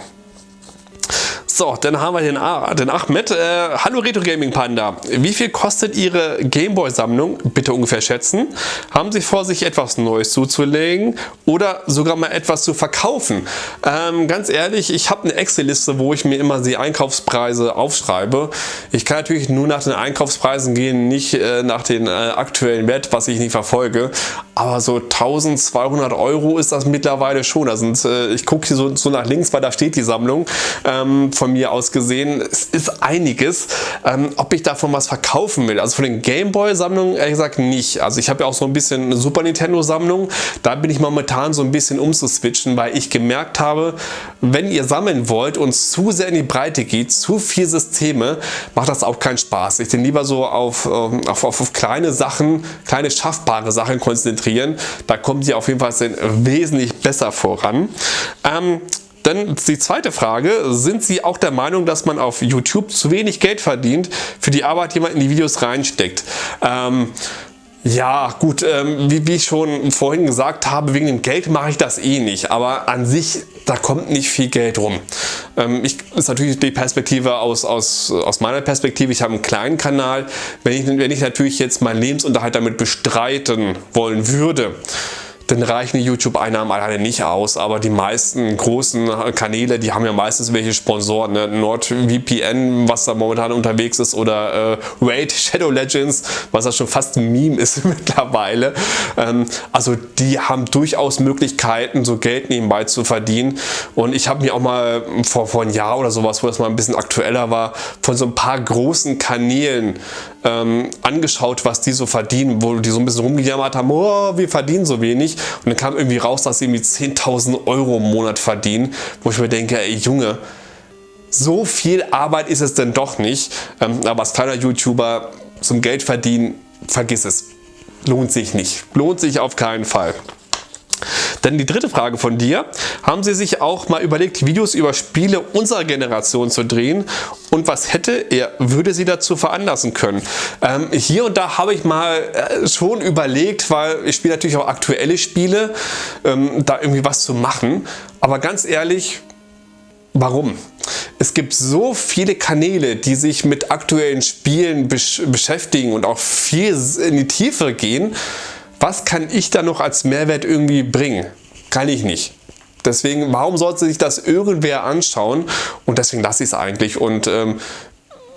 So, dann haben wir den, den Ahmed. Äh, hallo Retro Gaming Panda. Wie viel kostet Ihre Gameboy Sammlung? Bitte ungefähr schätzen. Haben Sie vor, sich etwas Neues zuzulegen oder sogar mal etwas zu verkaufen? Ähm, ganz ehrlich, ich habe eine Excel-Liste, wo ich mir immer die Einkaufspreise aufschreibe. Ich kann natürlich nur nach den Einkaufspreisen gehen, nicht äh, nach den äh, aktuellen Wert, was ich nicht verfolge. Aber so 1200 Euro ist das mittlerweile schon. Da sind, äh, ich gucke hier so, so, nach links, weil da steht die Sammlung. Ähm, von mir aus gesehen. Es ist einiges. Ähm, ob ich davon was verkaufen will, also von den Gameboy-Sammlungen ehrlich gesagt nicht. Also ich habe ja auch so ein bisschen eine Super Nintendo-Sammlung. Da bin ich momentan so ein bisschen umzuswitchen, weil ich gemerkt habe, wenn ihr sammeln wollt und zu sehr in die Breite geht, zu viele Systeme, macht das auch keinen Spaß. Ich bin lieber so auf, ähm, auf, auf, auf kleine Sachen, kleine schaffbare Sachen konzentrieren. Da kommt ihr auf jeden Fall wesentlich besser voran. Ähm, dann die zweite Frage, sind Sie auch der Meinung, dass man auf YouTube zu wenig Geld verdient für die Arbeit, die man in die Videos reinsteckt? Ähm, ja, gut, ähm, wie, wie, ich schon vorhin gesagt habe, wegen dem Geld mache ich das eh nicht, aber an sich, da kommt nicht viel Geld rum. Ähm, ich, ist natürlich die Perspektive aus, aus, aus meiner Perspektive, ich habe einen kleinen Kanal, wenn ich, wenn ich natürlich jetzt meinen Lebensunterhalt damit bestreiten wollen würde, dann reichen die YouTube-Einnahmen alleine nicht aus. Aber die meisten großen Kanäle, die haben ja meistens welche Sponsoren. Ne? NordVPN, was da momentan unterwegs ist, oder äh, Raid Shadow Legends, was ja schon fast ein Meme [LAUGHS] ist mittlerweile. Ähm, also die haben durchaus Möglichkeiten, so Geld nebenbei zu verdienen. Und ich habe mir auch mal vor, vor einem Jahr oder sowas, wo das mal ein bisschen aktueller war, von so ein paar großen Kanälen ähm, angeschaut, was die so verdienen, wo die so ein bisschen rumgejammert haben, oh, wir verdienen so wenig. Und dann kam irgendwie raus, dass sie irgendwie 10.000 Euro im Monat verdienen, wo ich mir denke, ey Junge, so viel Arbeit ist es denn doch nicht. Ähm, aber als kleiner YouTuber zum Geld verdienen, vergiss es. Lohnt sich nicht. Lohnt sich auf keinen Fall. Dann die dritte Frage von dir. Haben Sie sich auch mal überlegt, Videos über Spiele unserer Generation zu drehen? Und was hätte er, würde Sie dazu veranlassen können? Ähm, hier und da habe ich mal äh, schon überlegt, weil ich spiele natürlich auch aktuelle Spiele, ähm, da irgendwie was zu machen. Aber ganz ehrlich, warum? Es gibt so viele Kanäle, die sich mit aktuellen Spielen besch beschäftigen und auch viel in die Tiefe gehen, was kann ich da noch als Mehrwert irgendwie bringen? Kann ich nicht. Deswegen, warum sollte sich das irgendwer anschauen? Und deswegen lasse ich es eigentlich. Und ähm,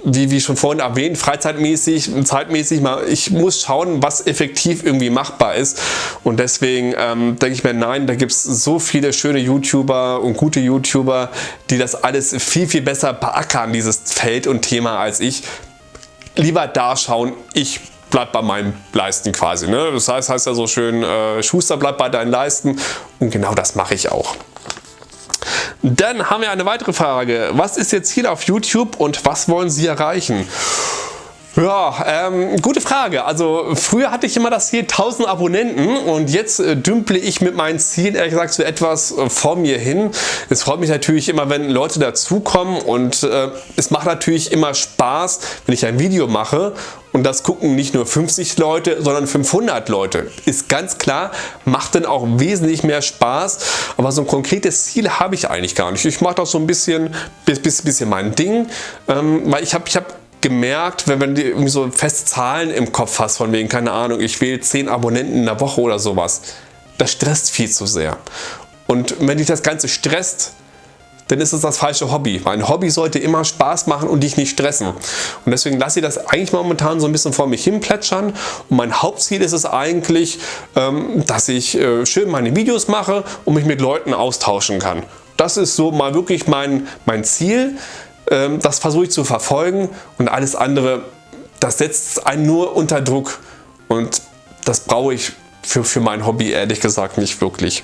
wie, wie schon vorhin erwähnt, freizeitmäßig, zeitmäßig, mal, ich muss schauen, was effektiv irgendwie machbar ist. Und deswegen ähm, denke ich mir, nein, da gibt es so viele schöne YouTuber und gute YouTuber, die das alles viel, viel besser beackern, dieses Feld und Thema als ich. Lieber da schauen, ich bleibt bei meinen Leisten quasi. Ne? Das heißt, heißt ja so schön, äh, Schuster bleibt bei deinen Leisten und genau das mache ich auch. Dann haben wir eine weitere Frage. Was ist Ihr Ziel auf YouTube und was wollen Sie erreichen? Ja, ähm, gute Frage. Also früher hatte ich immer das Ziel 1000 Abonnenten und jetzt äh, dümple ich mit meinen Zielen ehrlich gesagt so etwas äh, vor mir hin. Es freut mich natürlich immer, wenn Leute dazukommen und äh, es macht natürlich immer Spaß, wenn ich ein Video mache und das gucken nicht nur 50 Leute, sondern 500 Leute. Ist ganz klar, macht dann auch wesentlich mehr Spaß, aber so ein konkretes Ziel habe ich eigentlich gar nicht. Ich mache das so ein bisschen, bisschen, bisschen mein Ding, ähm, weil ich habe ich hab gemerkt, wenn, wenn du irgendwie so feste Zahlen im Kopf hast, von wegen, keine Ahnung, ich wähle 10 Abonnenten in der Woche oder sowas, das stresst viel zu sehr. Und wenn dich das Ganze stresst, dann ist es das falsche Hobby. Ein Hobby sollte immer Spaß machen und dich nicht stressen. Und deswegen lasse ich das eigentlich momentan so ein bisschen vor mich hin plätschern. Und mein Hauptziel ist es eigentlich, ähm, dass ich äh, schön meine Videos mache und mich mit Leuten austauschen kann. Das ist so mal wirklich mein, mein Ziel. Ähm, das versuche ich zu verfolgen und alles andere, das setzt einen nur unter Druck und das brauche ich für, für mein Hobby ehrlich gesagt nicht wirklich.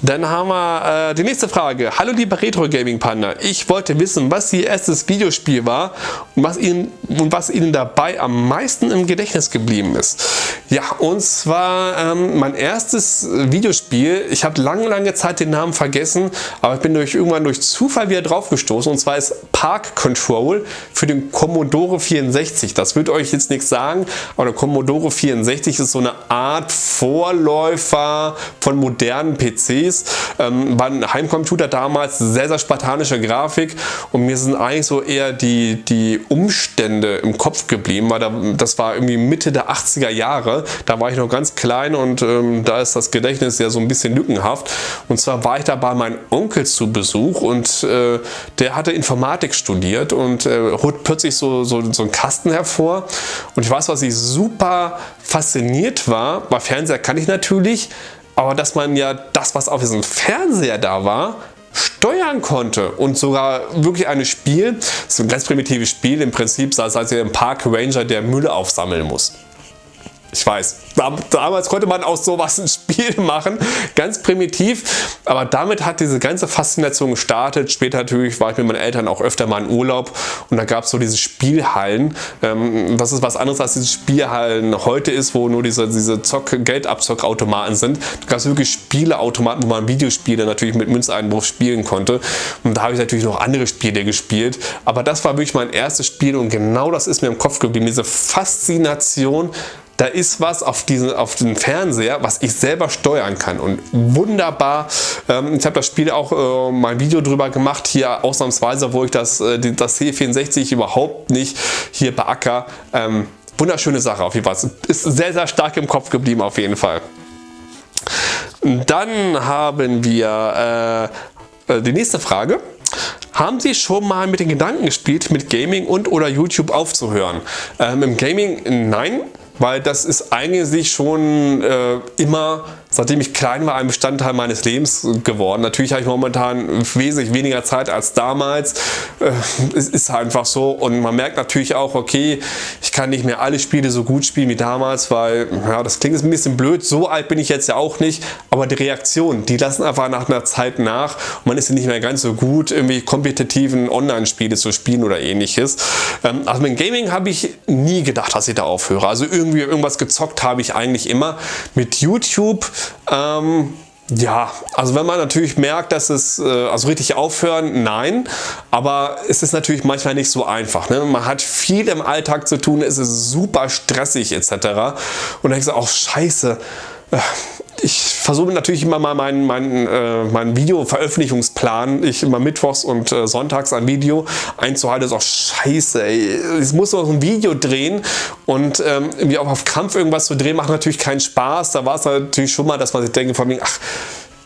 Dann haben wir äh, die nächste Frage. Hallo lieber Retro Gaming Panda, ich wollte wissen, was Ihr erstes Videospiel war und was Ihnen, und was Ihnen dabei am meisten im Gedächtnis geblieben ist. Ja, und zwar ähm, mein erstes Videospiel, ich habe lange, lange Zeit den Namen vergessen, aber ich bin durch, irgendwann durch Zufall wieder drauf gestoßen und zwar ist Park Control für den Commodore 64. Das wird euch jetzt nichts sagen, aber der Commodore 64 ist so eine Art Vorläufer von modernen PCs. Ähm, war ein Heimcomputer damals, sehr, sehr spartanische Grafik und mir sind eigentlich so eher die, die Umstände im Kopf geblieben, weil da, das war irgendwie Mitte der 80er Jahre, da war ich noch ganz klein und ähm, da ist das Gedächtnis ja so ein bisschen lückenhaft. Und zwar war ich da bei meinem Onkel zu Besuch und äh, der hatte Informatik studiert und äh, holt plötzlich so, so, so einen Kasten hervor. Und ich weiß, was ich super fasziniert war, bei Fernseher kann ich natürlich, aber dass man ja das, was auf diesem Fernseher da war, steuern konnte und sogar wirklich ein Spiel, so ein ganz primitives Spiel im Prinzip, sei es ihr im Park Ranger, der Müll aufsammeln muss. Ich weiß, damals konnte man aus sowas ein Spiel machen, ganz primitiv, aber damit hat diese ganze Faszination gestartet. Später natürlich war ich mit meinen Eltern auch öfter mal in Urlaub. Und da gab es so diese Spielhallen. Ähm, das ist was anderes als diese Spielhallen heute ist, wo nur diese, diese Zock Geldabzockautomaten sind. Da gab es wirklich Spieleautomaten, wo man Videospiele natürlich mit Münzeinbruch spielen konnte. Und da habe ich natürlich noch andere Spiele gespielt, aber das war wirklich mein erstes Spiel und genau das ist mir im Kopf geblieben, diese Faszination da ist was auf, diesen, auf den Fernseher, was ich selber steuern kann und wunderbar. Ähm, ich habe das Spiel auch äh, mein Video drüber gemacht, hier ausnahmsweise, wo ich das, äh, das C64 überhaupt nicht hier beacker. Ähm, wunderschöne Sache auf jeden Fall. Ist sehr, sehr stark im Kopf geblieben auf jeden Fall. Dann haben wir äh, äh, die nächste Frage. Haben Sie schon mal mit den Gedanken gespielt, mit Gaming und oder YouTube aufzuhören? Ähm, Im Gaming nein, weil das ist eigentlich schon äh, immer seitdem ich klein war, ein Bestandteil meines Lebens geworden. Natürlich habe ich momentan wesentlich weniger Zeit als damals. Äh, es ist einfach so und man merkt natürlich auch, okay, ich kann nicht mehr alle Spiele so gut spielen wie damals, weil, ja, das klingt jetzt ein bisschen blöd, so alt bin ich jetzt ja auch nicht, aber die Reaktionen, die lassen einfach nach einer Zeit nach und man ist ja nicht mehr ganz so gut, irgendwie kompetitiven Online-Spiele zu spielen oder ähnliches. Ähm, also mit Gaming habe ich nie gedacht, dass ich da aufhöre. Also irgendwie irgendwas gezockt habe ich eigentlich immer. Mit YouTube ähm, ja, also wenn man natürlich merkt, dass es, äh, also richtig aufhören, nein, aber es ist natürlich manchmal nicht so einfach. Ne? Man hat viel im Alltag zu tun, es ist super stressig etc. Und dann denkst du auch, scheiße, äh, ich versuche natürlich immer mal meinen, meinen, äh, meinen Video-Veröffentlichungsplan, ich immer mittwochs und äh, sonntags ein Video einzuhalten, ist auch scheiße, ey. Ich muss noch ein Video drehen und ähm, irgendwie auch auf Kampf irgendwas zu drehen, macht natürlich keinen Spaß. Da war es natürlich schon mal, dass man sich denkt, von mir, ach,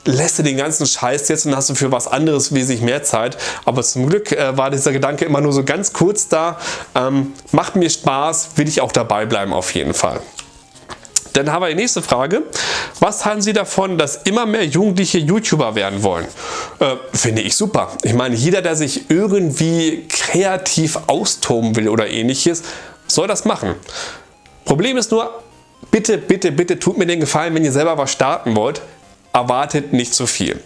lässt du den ganzen Scheiß jetzt und hast du für was anderes wesentlich mehr Zeit. Aber zum Glück äh, war dieser Gedanke immer nur so ganz kurz da. Ähm, macht mir Spaß, will ich auch dabei bleiben auf jeden Fall. Dann haben wir die nächste Frage. Was halten Sie davon, dass immer mehr Jugendliche YouTuber werden wollen? Äh, finde ich super. Ich meine, jeder, der sich irgendwie kreativ austoben will oder ähnliches, soll das machen. Problem ist nur, bitte, bitte, bitte tut mir den Gefallen, wenn ihr selber was starten wollt, erwartet nicht zu viel.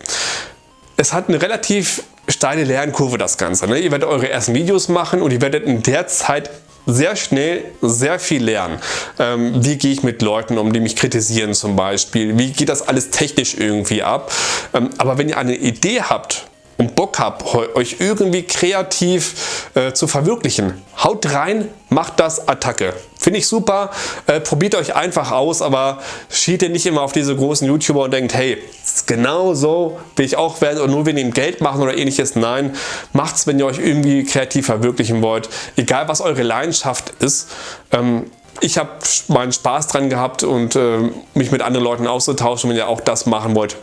Es hat eine relativ steile Lernkurve das Ganze. Ne? Ihr werdet eure ersten Videos machen und ihr werdet in der Zeit sehr schnell sehr viel lernen. Ähm, wie gehe ich mit Leuten um, die mich kritisieren zum Beispiel? Wie geht das alles technisch irgendwie ab? Ähm, aber wenn ihr eine Idee habt, und Bock habt, euch irgendwie kreativ äh, zu verwirklichen, haut rein, macht das Attacke. Finde ich super, äh, probiert euch einfach aus, aber schielt ihr nicht immer auf diese großen YouTuber und denkt, hey, genau so will ich auch werden und nur wenn ihr Geld machen oder ähnliches. Nein, macht's, wenn ihr euch irgendwie kreativ verwirklichen wollt. Egal was eure Leidenschaft ist. Ähm, ich habe meinen Spaß dran gehabt und äh, mich mit anderen Leuten auszutauschen, wenn ihr auch das machen wollt.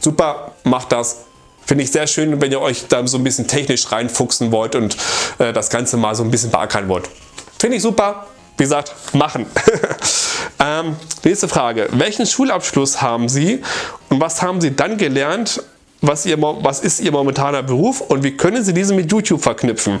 Super, macht das, Finde ich sehr schön, wenn ihr euch da so ein bisschen technisch reinfuchsen wollt und äh, das Ganze mal so ein bisschen beackern wollt. Finde ich super. Wie gesagt, machen. [LAUGHS] ähm, nächste Frage. Welchen Schulabschluss haben Sie und was haben Sie dann gelernt, was, ihr, was ist Ihr momentaner Beruf und wie können Sie diesen mit YouTube verknüpfen?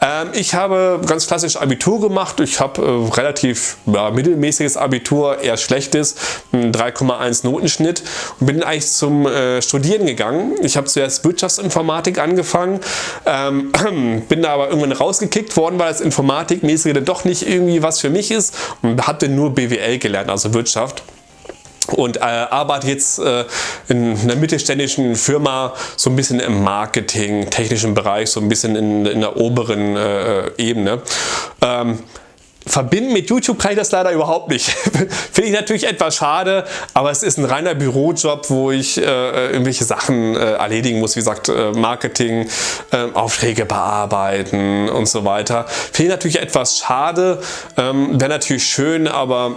Ähm, ich habe ganz klassisch Abitur gemacht. Ich habe äh, relativ ja, mittelmäßiges Abitur, eher schlechtes, 3,1 Notenschnitt und bin eigentlich zum äh, Studieren gegangen. Ich habe zuerst Wirtschaftsinformatik angefangen, ähm, [CLEARS THROAT] bin da aber irgendwann rausgekickt worden, weil das Informatikmäßige dann doch nicht irgendwie was für mich ist und habe dann nur BWL gelernt, also Wirtschaft und äh, arbeite jetzt äh, in einer mittelständischen Firma so ein bisschen im Marketing, technischen Bereich, so ein bisschen in, in der oberen äh, Ebene. Ähm, Verbinden mit YouTube kann ich das leider überhaupt nicht. [LAUGHS] Finde ich natürlich etwas schade, aber es ist ein reiner Bürojob, wo ich äh, irgendwelche Sachen äh, erledigen muss, wie gesagt äh, Marketing, ähm, Aufträge bearbeiten und so weiter. Finde ich natürlich etwas schade, ähm, wäre natürlich schön, aber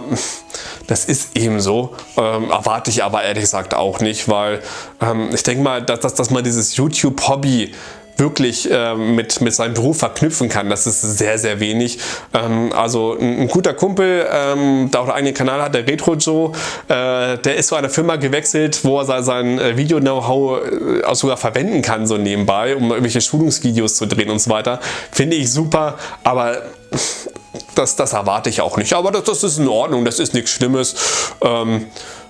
das ist eben so. Ähm, erwarte ich aber ehrlich gesagt auch nicht, weil ähm, ich denke mal, dass, dass, dass man dieses YouTube-Hobby wirklich äh, mit, mit seinem Beruf verknüpfen kann. Das ist sehr, sehr wenig. Ähm, also ein, ein, guter Kumpel, ähm, der auch einen eigenen Kanal hat, der Retro Joe, äh, der ist zu einer Firma gewechselt, wo er sein, sein äh, Video-Know-how äh, auch sogar verwenden kann, so nebenbei, um irgendwelche Schulungsvideos zu drehen und so weiter. Finde ich super, aber das, das erwarte ich auch nicht. Aber das, das ist in Ordnung, das ist nichts Schlimmes. Ähm, äh,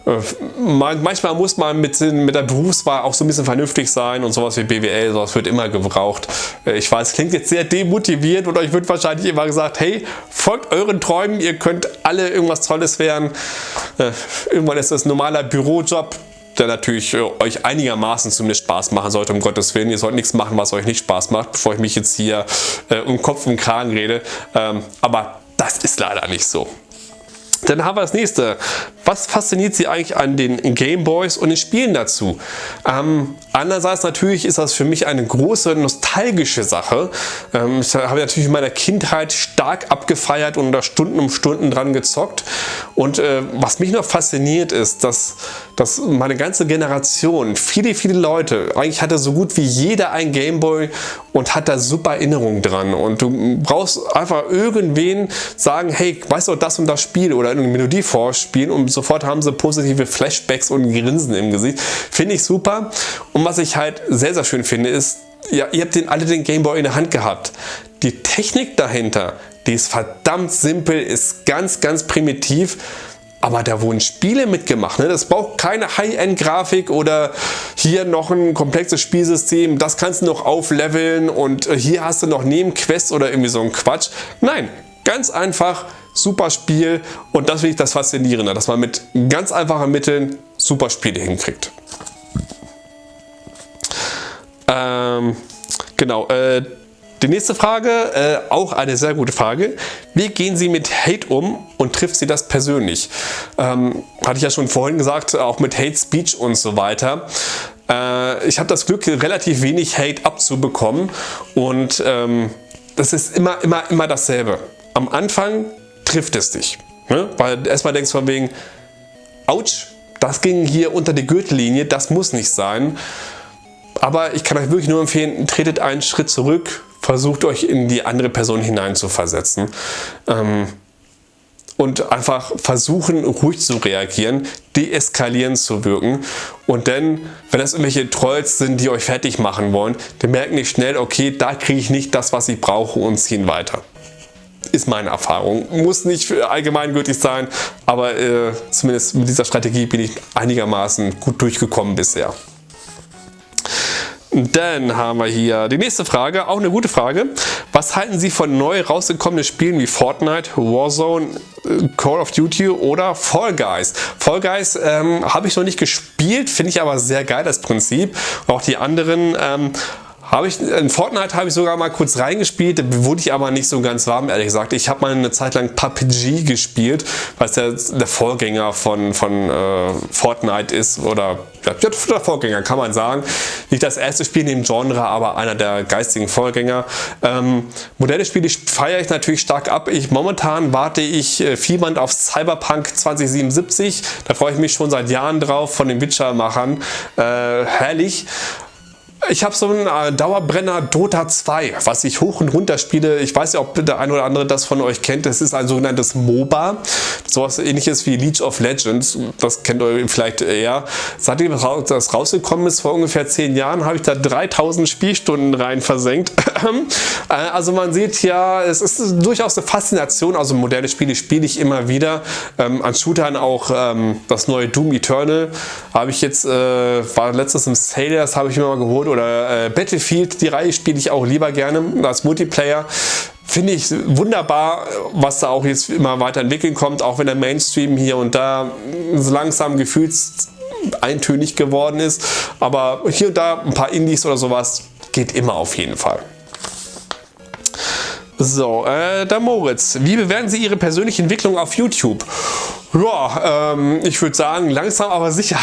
manchmal muss man mit, mit der Berufswahl auch so ein bisschen vernünftig sein und sowas wie BWL, sowas wird immer gebraucht. Äh, ich weiß, klingt jetzt sehr demotiviert und euch wird wahrscheinlich immer gesagt, hey, folgt euren Träumen, ihr könnt alle irgendwas Tolles werden. Äh, irgendwann ist das ein normaler Bürojob, der natürlich euch einigermaßen zumindest Spaß machen sollte, um Gottes Willen. Ihr sollt nichts machen, was euch nicht Spaß macht, bevor ich mich jetzt hier um Kopf und Kragen rede. Ähm, aber das ist leider nicht so. Dann haben wir das nächste. Was fasziniert Sie eigentlich an den Gameboys und den Spielen dazu? Ähm, andererseits natürlich ist das für mich eine große nostalgische Sache. Ähm, ich habe natürlich in meiner Kindheit stark abgefeiert und da Stunden um Stunden dran gezockt. Und äh, was mich noch fasziniert ist, dass, dass meine ganze Generation, viele, viele Leute, eigentlich hatte so gut wie jeder ein Gameboy und hat da super Erinnerungen dran. Und du brauchst einfach irgendwen sagen, hey, weißt du das und das Spiel oder eine Melodie vorspielen und sofort haben sie positive Flashbacks und Grinsen im Gesicht. Finde ich super. Und was ich halt sehr, sehr schön finde, ist, ja, ihr habt den, alle den Gameboy in der Hand gehabt. Die Technik dahinter, die ist verdammt simpel, ist ganz, ganz primitiv. Aber da wurden Spiele mitgemacht. Ne? Das braucht keine High-End-Grafik oder hier noch ein komplexes Spielsystem. Das kannst du noch aufleveln und äh, hier hast du noch Nebenquests oder irgendwie so ein Quatsch. Nein, ganz einfach super Spiel und das finde ich das Faszinierende, dass man mit ganz einfachen Mitteln super Spiele hinkriegt. Ähm, genau, äh, die nächste Frage, äh, auch eine sehr gute Frage. Wie gehen Sie mit Hate um und trifft Sie das persönlich? Ähm, hatte ich ja schon vorhin gesagt, auch mit Hate Speech und so weiter. Äh, ich habe das Glück, relativ wenig Hate abzubekommen und ähm, das ist immer, immer, immer dasselbe. Am Anfang trifft es dich. Ne? Weil erstmal denkst du von wegen, ouch, das ging hier unter die Gürtellinie, das muss nicht sein. Aber ich kann euch wirklich nur empfehlen, tretet einen Schritt zurück, versucht euch in die andere Person hineinzuversetzen. Ähm, und einfach versuchen ruhig zu reagieren, deeskalierend zu wirken und dann, wenn das irgendwelche Trolls sind, die euch fertig machen wollen, dann merken die schnell, okay, da kriege ich nicht das, was ich brauche und ziehen weiter ist meine Erfahrung. Muss nicht allgemeingültig sein, aber äh, zumindest mit dieser Strategie bin ich einigermaßen gut durchgekommen bisher. Dann haben wir hier die nächste Frage, auch eine gute Frage. Was halten Sie von neu rausgekommenen Spielen wie Fortnite, Warzone, äh, Call of Duty oder Fall Guys? Fall Guys ähm, habe ich noch nicht gespielt, finde ich aber sehr geil, das Prinzip. Auch die anderen ähm, habe ich, in Fortnite habe ich sogar mal kurz reingespielt, wurde ich aber nicht so ganz warm, ehrlich gesagt. Ich habe mal eine Zeit lang PUBG gespielt, was der, der Vorgänger von, von äh, Fortnite ist oder ja, der Vorgänger kann man sagen. Nicht das erste Spiel in dem Genre, aber einer der geistigen Vorgänger. Ähm, Modelle Spiele feiere ich natürlich stark ab. Ich, momentan warte ich äh, fiebernd auf Cyberpunk 2077. Da freue ich mich schon seit Jahren drauf von den Witcher-Machern. Äh, herrlich. Ich habe so einen äh, Dauerbrenner Dota 2, was ich hoch und runter spiele. Ich weiß ja, ob der eine oder andere das von euch kennt. Das ist ein sogenanntes MOBA. Sowas ähnliches wie League of Legends. Das kennt ihr vielleicht eher. Seitdem das rausgekommen ist, vor ungefähr 10 Jahren, habe ich da 3000 Spielstunden rein versenkt. [CLEARS THROAT] Äh, also man sieht ja, es ist durchaus eine Faszination. Also moderne Spiele spiele ich immer wieder. Ähm, an Shootern auch ähm, das neue Doom Eternal habe ich jetzt, äh, war letztes im Sale, das habe ich mir mal geholt oder äh, Battlefield, die Reihe spiele ich auch lieber gerne als Multiplayer. Finde ich wunderbar, was da auch jetzt immer weiterentwickeln kommt, auch wenn der Mainstream hier und da so langsam gefühlt eintönig geworden ist. Aber hier und da ein paar Indies oder sowas geht immer auf jeden Fall. So, äh, der Moritz. Wie bewerten Sie Ihre persönliche Entwicklung auf YouTube? Ja, ähm, ich würde sagen, langsam aber sicher.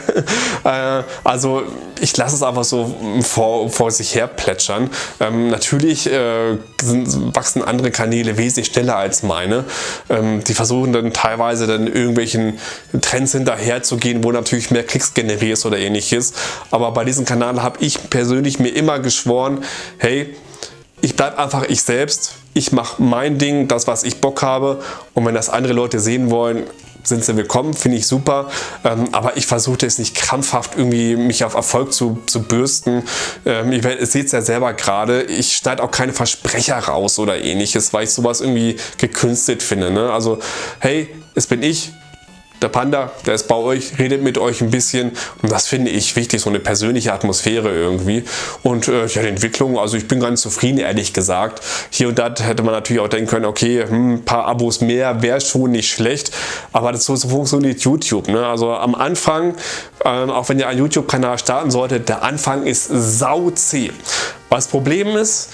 [LAUGHS] äh, also ich lasse es einfach so vor, vor sich her plätschern. Ähm, natürlich äh, sind, wachsen andere Kanäle wesentlich schneller als meine. Ähm, die versuchen dann teilweise dann irgendwelchen Trends hinterher zu gehen, wo natürlich mehr Klicks generierst oder ähnliches. Aber bei diesem Kanal habe ich persönlich mir immer geschworen, hey, ich bleibe einfach ich selbst. Ich mache mein Ding, das was ich Bock habe und wenn das andere Leute sehen wollen, sind sie willkommen, finde ich super. Ähm, aber ich versuche es nicht krampfhaft irgendwie mich auf Erfolg zu, zu bürsten. Ähm, ihr seht es ja selber gerade, ich schneide auch keine Versprecher raus oder ähnliches, weil ich sowas irgendwie gekünstelt finde. Ne? Also hey, es bin ich, der Panda, der ist bei euch, redet mit euch ein bisschen und das finde ich wichtig, so eine persönliche Atmosphäre irgendwie. Und äh, ja, die Entwicklung, also ich bin ganz zufrieden, ehrlich gesagt. Hier und da hätte man natürlich auch denken können, okay, hm, ein paar Abos mehr wäre schon nicht schlecht, aber das so, so funktioniert YouTube. Ne? Also am Anfang, ähm, auch wenn ihr einen YouTube-Kanal starten solltet, der Anfang ist sauzäh. Was das Problem ist,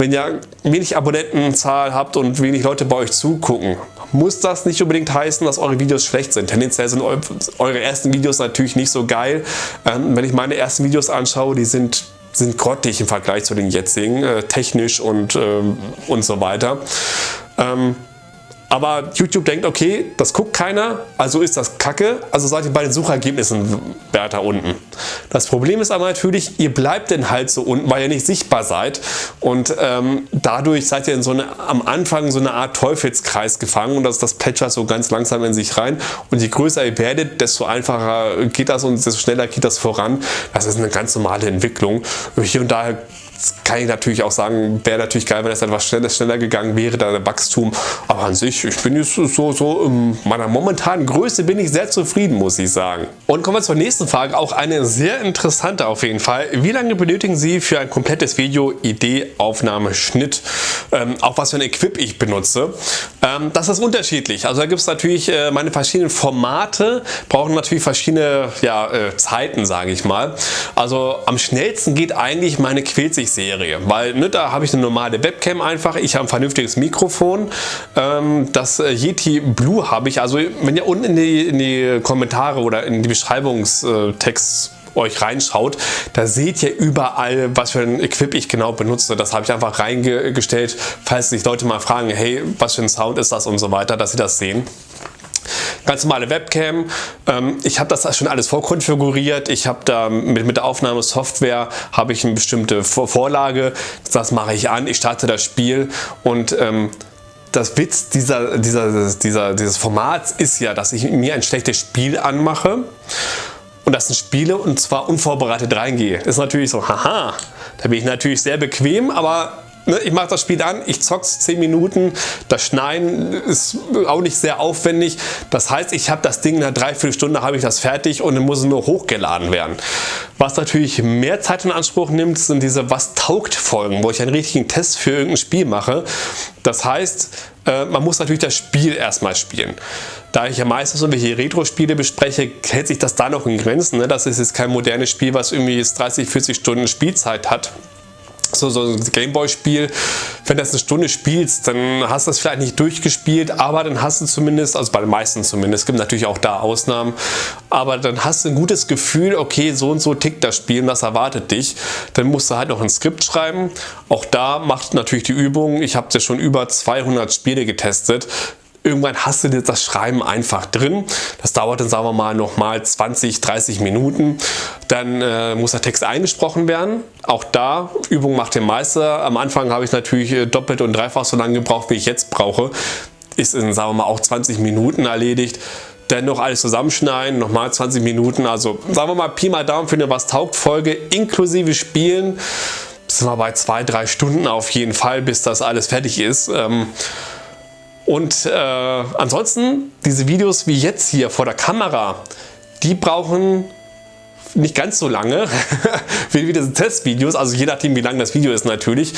wenn ihr wenig Abonnentenzahl habt und wenig Leute bei euch zugucken, muss das nicht unbedingt heißen, dass eure Videos schlecht sind. Tendenziell sind eure ersten Videos natürlich nicht so geil. Ähm, wenn ich meine ersten Videos anschaue, die sind sind grottig im Vergleich zu den jetzigen, äh, technisch und, ähm, und so weiter. Ähm, aber YouTube denkt, okay, das guckt keiner, also ist das kacke, also seid ihr bei den Suchergebnissen weiter unten. Das Problem ist aber natürlich, ihr bleibt denn halt so unten, weil ihr nicht sichtbar seid und ähm, dadurch seid ihr in so eine, am Anfang so eine Art Teufelskreis gefangen und das, das plätschert so ganz langsam in sich rein und je größer ihr werdet, desto einfacher geht das und desto schneller geht das voran. Das ist eine ganz normale Entwicklung. Hier und da kann ich natürlich auch sagen, wäre natürlich geil, wenn es etwas schneller, schneller gegangen wäre, da der Wachstum. Aber an sich, ich bin jetzt so, so in meiner momentanen Größe bin ich sehr zufrieden, muss ich sagen. Und kommen wir zur nächsten Frage, auch eine sehr interessante auf jeden Fall. Wie lange benötigen Sie für ein komplettes Video, Idee, Aufnahme, Schnitt, ähm, auch was für ein Equip ich benutze? Ähm, das ist unterschiedlich. Also da gibt es natürlich äh, meine verschiedenen Formate, brauchen natürlich verschiedene ja, äh, Zeiten, sage ich mal. Also am schnellsten geht eigentlich meine Quilzig Serie, weil ne, da habe ich eine normale Webcam einfach, ich habe ein vernünftiges Mikrofon, ähm, das äh, Yeti Blue habe ich, also wenn ihr unten in die, in die Kommentare oder in die Beschreibungstext euch reinschaut, da seht ihr überall, was für ein Equip ich genau benutze. Das habe ich einfach reingestellt, falls sich Leute mal fragen, hey, was für ein Sound ist das und so weiter, dass sie das sehen. Ganz normale Webcam. Ähm, ich habe das schon alles vorkonfiguriert. Ich habe da mit, mit der Aufnahmesoftware habe ich eine bestimmte Vorlage. Das mache ich an. Ich starte das Spiel und ähm, das Witz dieser, dieser, dieser, dieses Formats ist ja, dass ich mir ein schlechtes Spiel anmache und das spiele und zwar unvorbereitet reingehe. Ist natürlich so, haha, da bin ich natürlich sehr bequem, aber ich mache das Spiel an, ich zock's 10 Minuten, das Schneiden ist auch nicht sehr aufwendig. Das heißt, ich habe das Ding in einer Dreiviertelstunde habe ich das fertig und dann muss es nur hochgeladen werden. Was natürlich mehr Zeit in Anspruch nimmt, sind diese Was taugt Folgen, wo ich einen richtigen Test für irgendein Spiel mache. Das heißt, äh, man muss natürlich das Spiel erstmal spielen. Da ich ja meistens irgendwelche Retro-Spiele bespreche, hält sich das da noch in Grenzen. Ne? Das ist jetzt kein modernes Spiel, was irgendwie 30, 40 Stunden Spielzeit hat so, so ein Gameboy-Spiel, wenn du das eine Stunde spielst, dann hast du das vielleicht nicht durchgespielt, aber dann hast du zumindest, also bei den meisten zumindest, es gibt natürlich auch da Ausnahmen, aber dann hast du ein gutes Gefühl, okay, so und so tickt das Spiel und das erwartet dich. Dann musst du halt noch ein Skript schreiben. Auch da macht natürlich die Übung, ich habe ja schon über 200 Spiele getestet, Irgendwann hast du das Schreiben einfach drin. Das dauert dann, sagen wir mal, nochmal 20, 30 Minuten. Dann äh, muss der Text eingesprochen werden. Auch da, Übung macht den Meister. Am Anfang habe ich natürlich äh, doppelt und dreifach so lange gebraucht, wie ich jetzt brauche. Ist in, sagen wir mal, auch 20 Minuten erledigt. Dann noch alles zusammenschneiden, nochmal 20 Minuten. Also sagen wir mal, Pi mal Daumen für eine Was taugt Folge inklusive Spielen. Sind wir bei zwei, drei Stunden auf jeden Fall, bis das alles fertig ist. Ähm, und äh, ansonsten, diese Videos wie jetzt hier vor der Kamera, die brauchen nicht ganz so lange [LAUGHS] wie, diese Testvideos, also je nachdem wie lang das Video ist natürlich,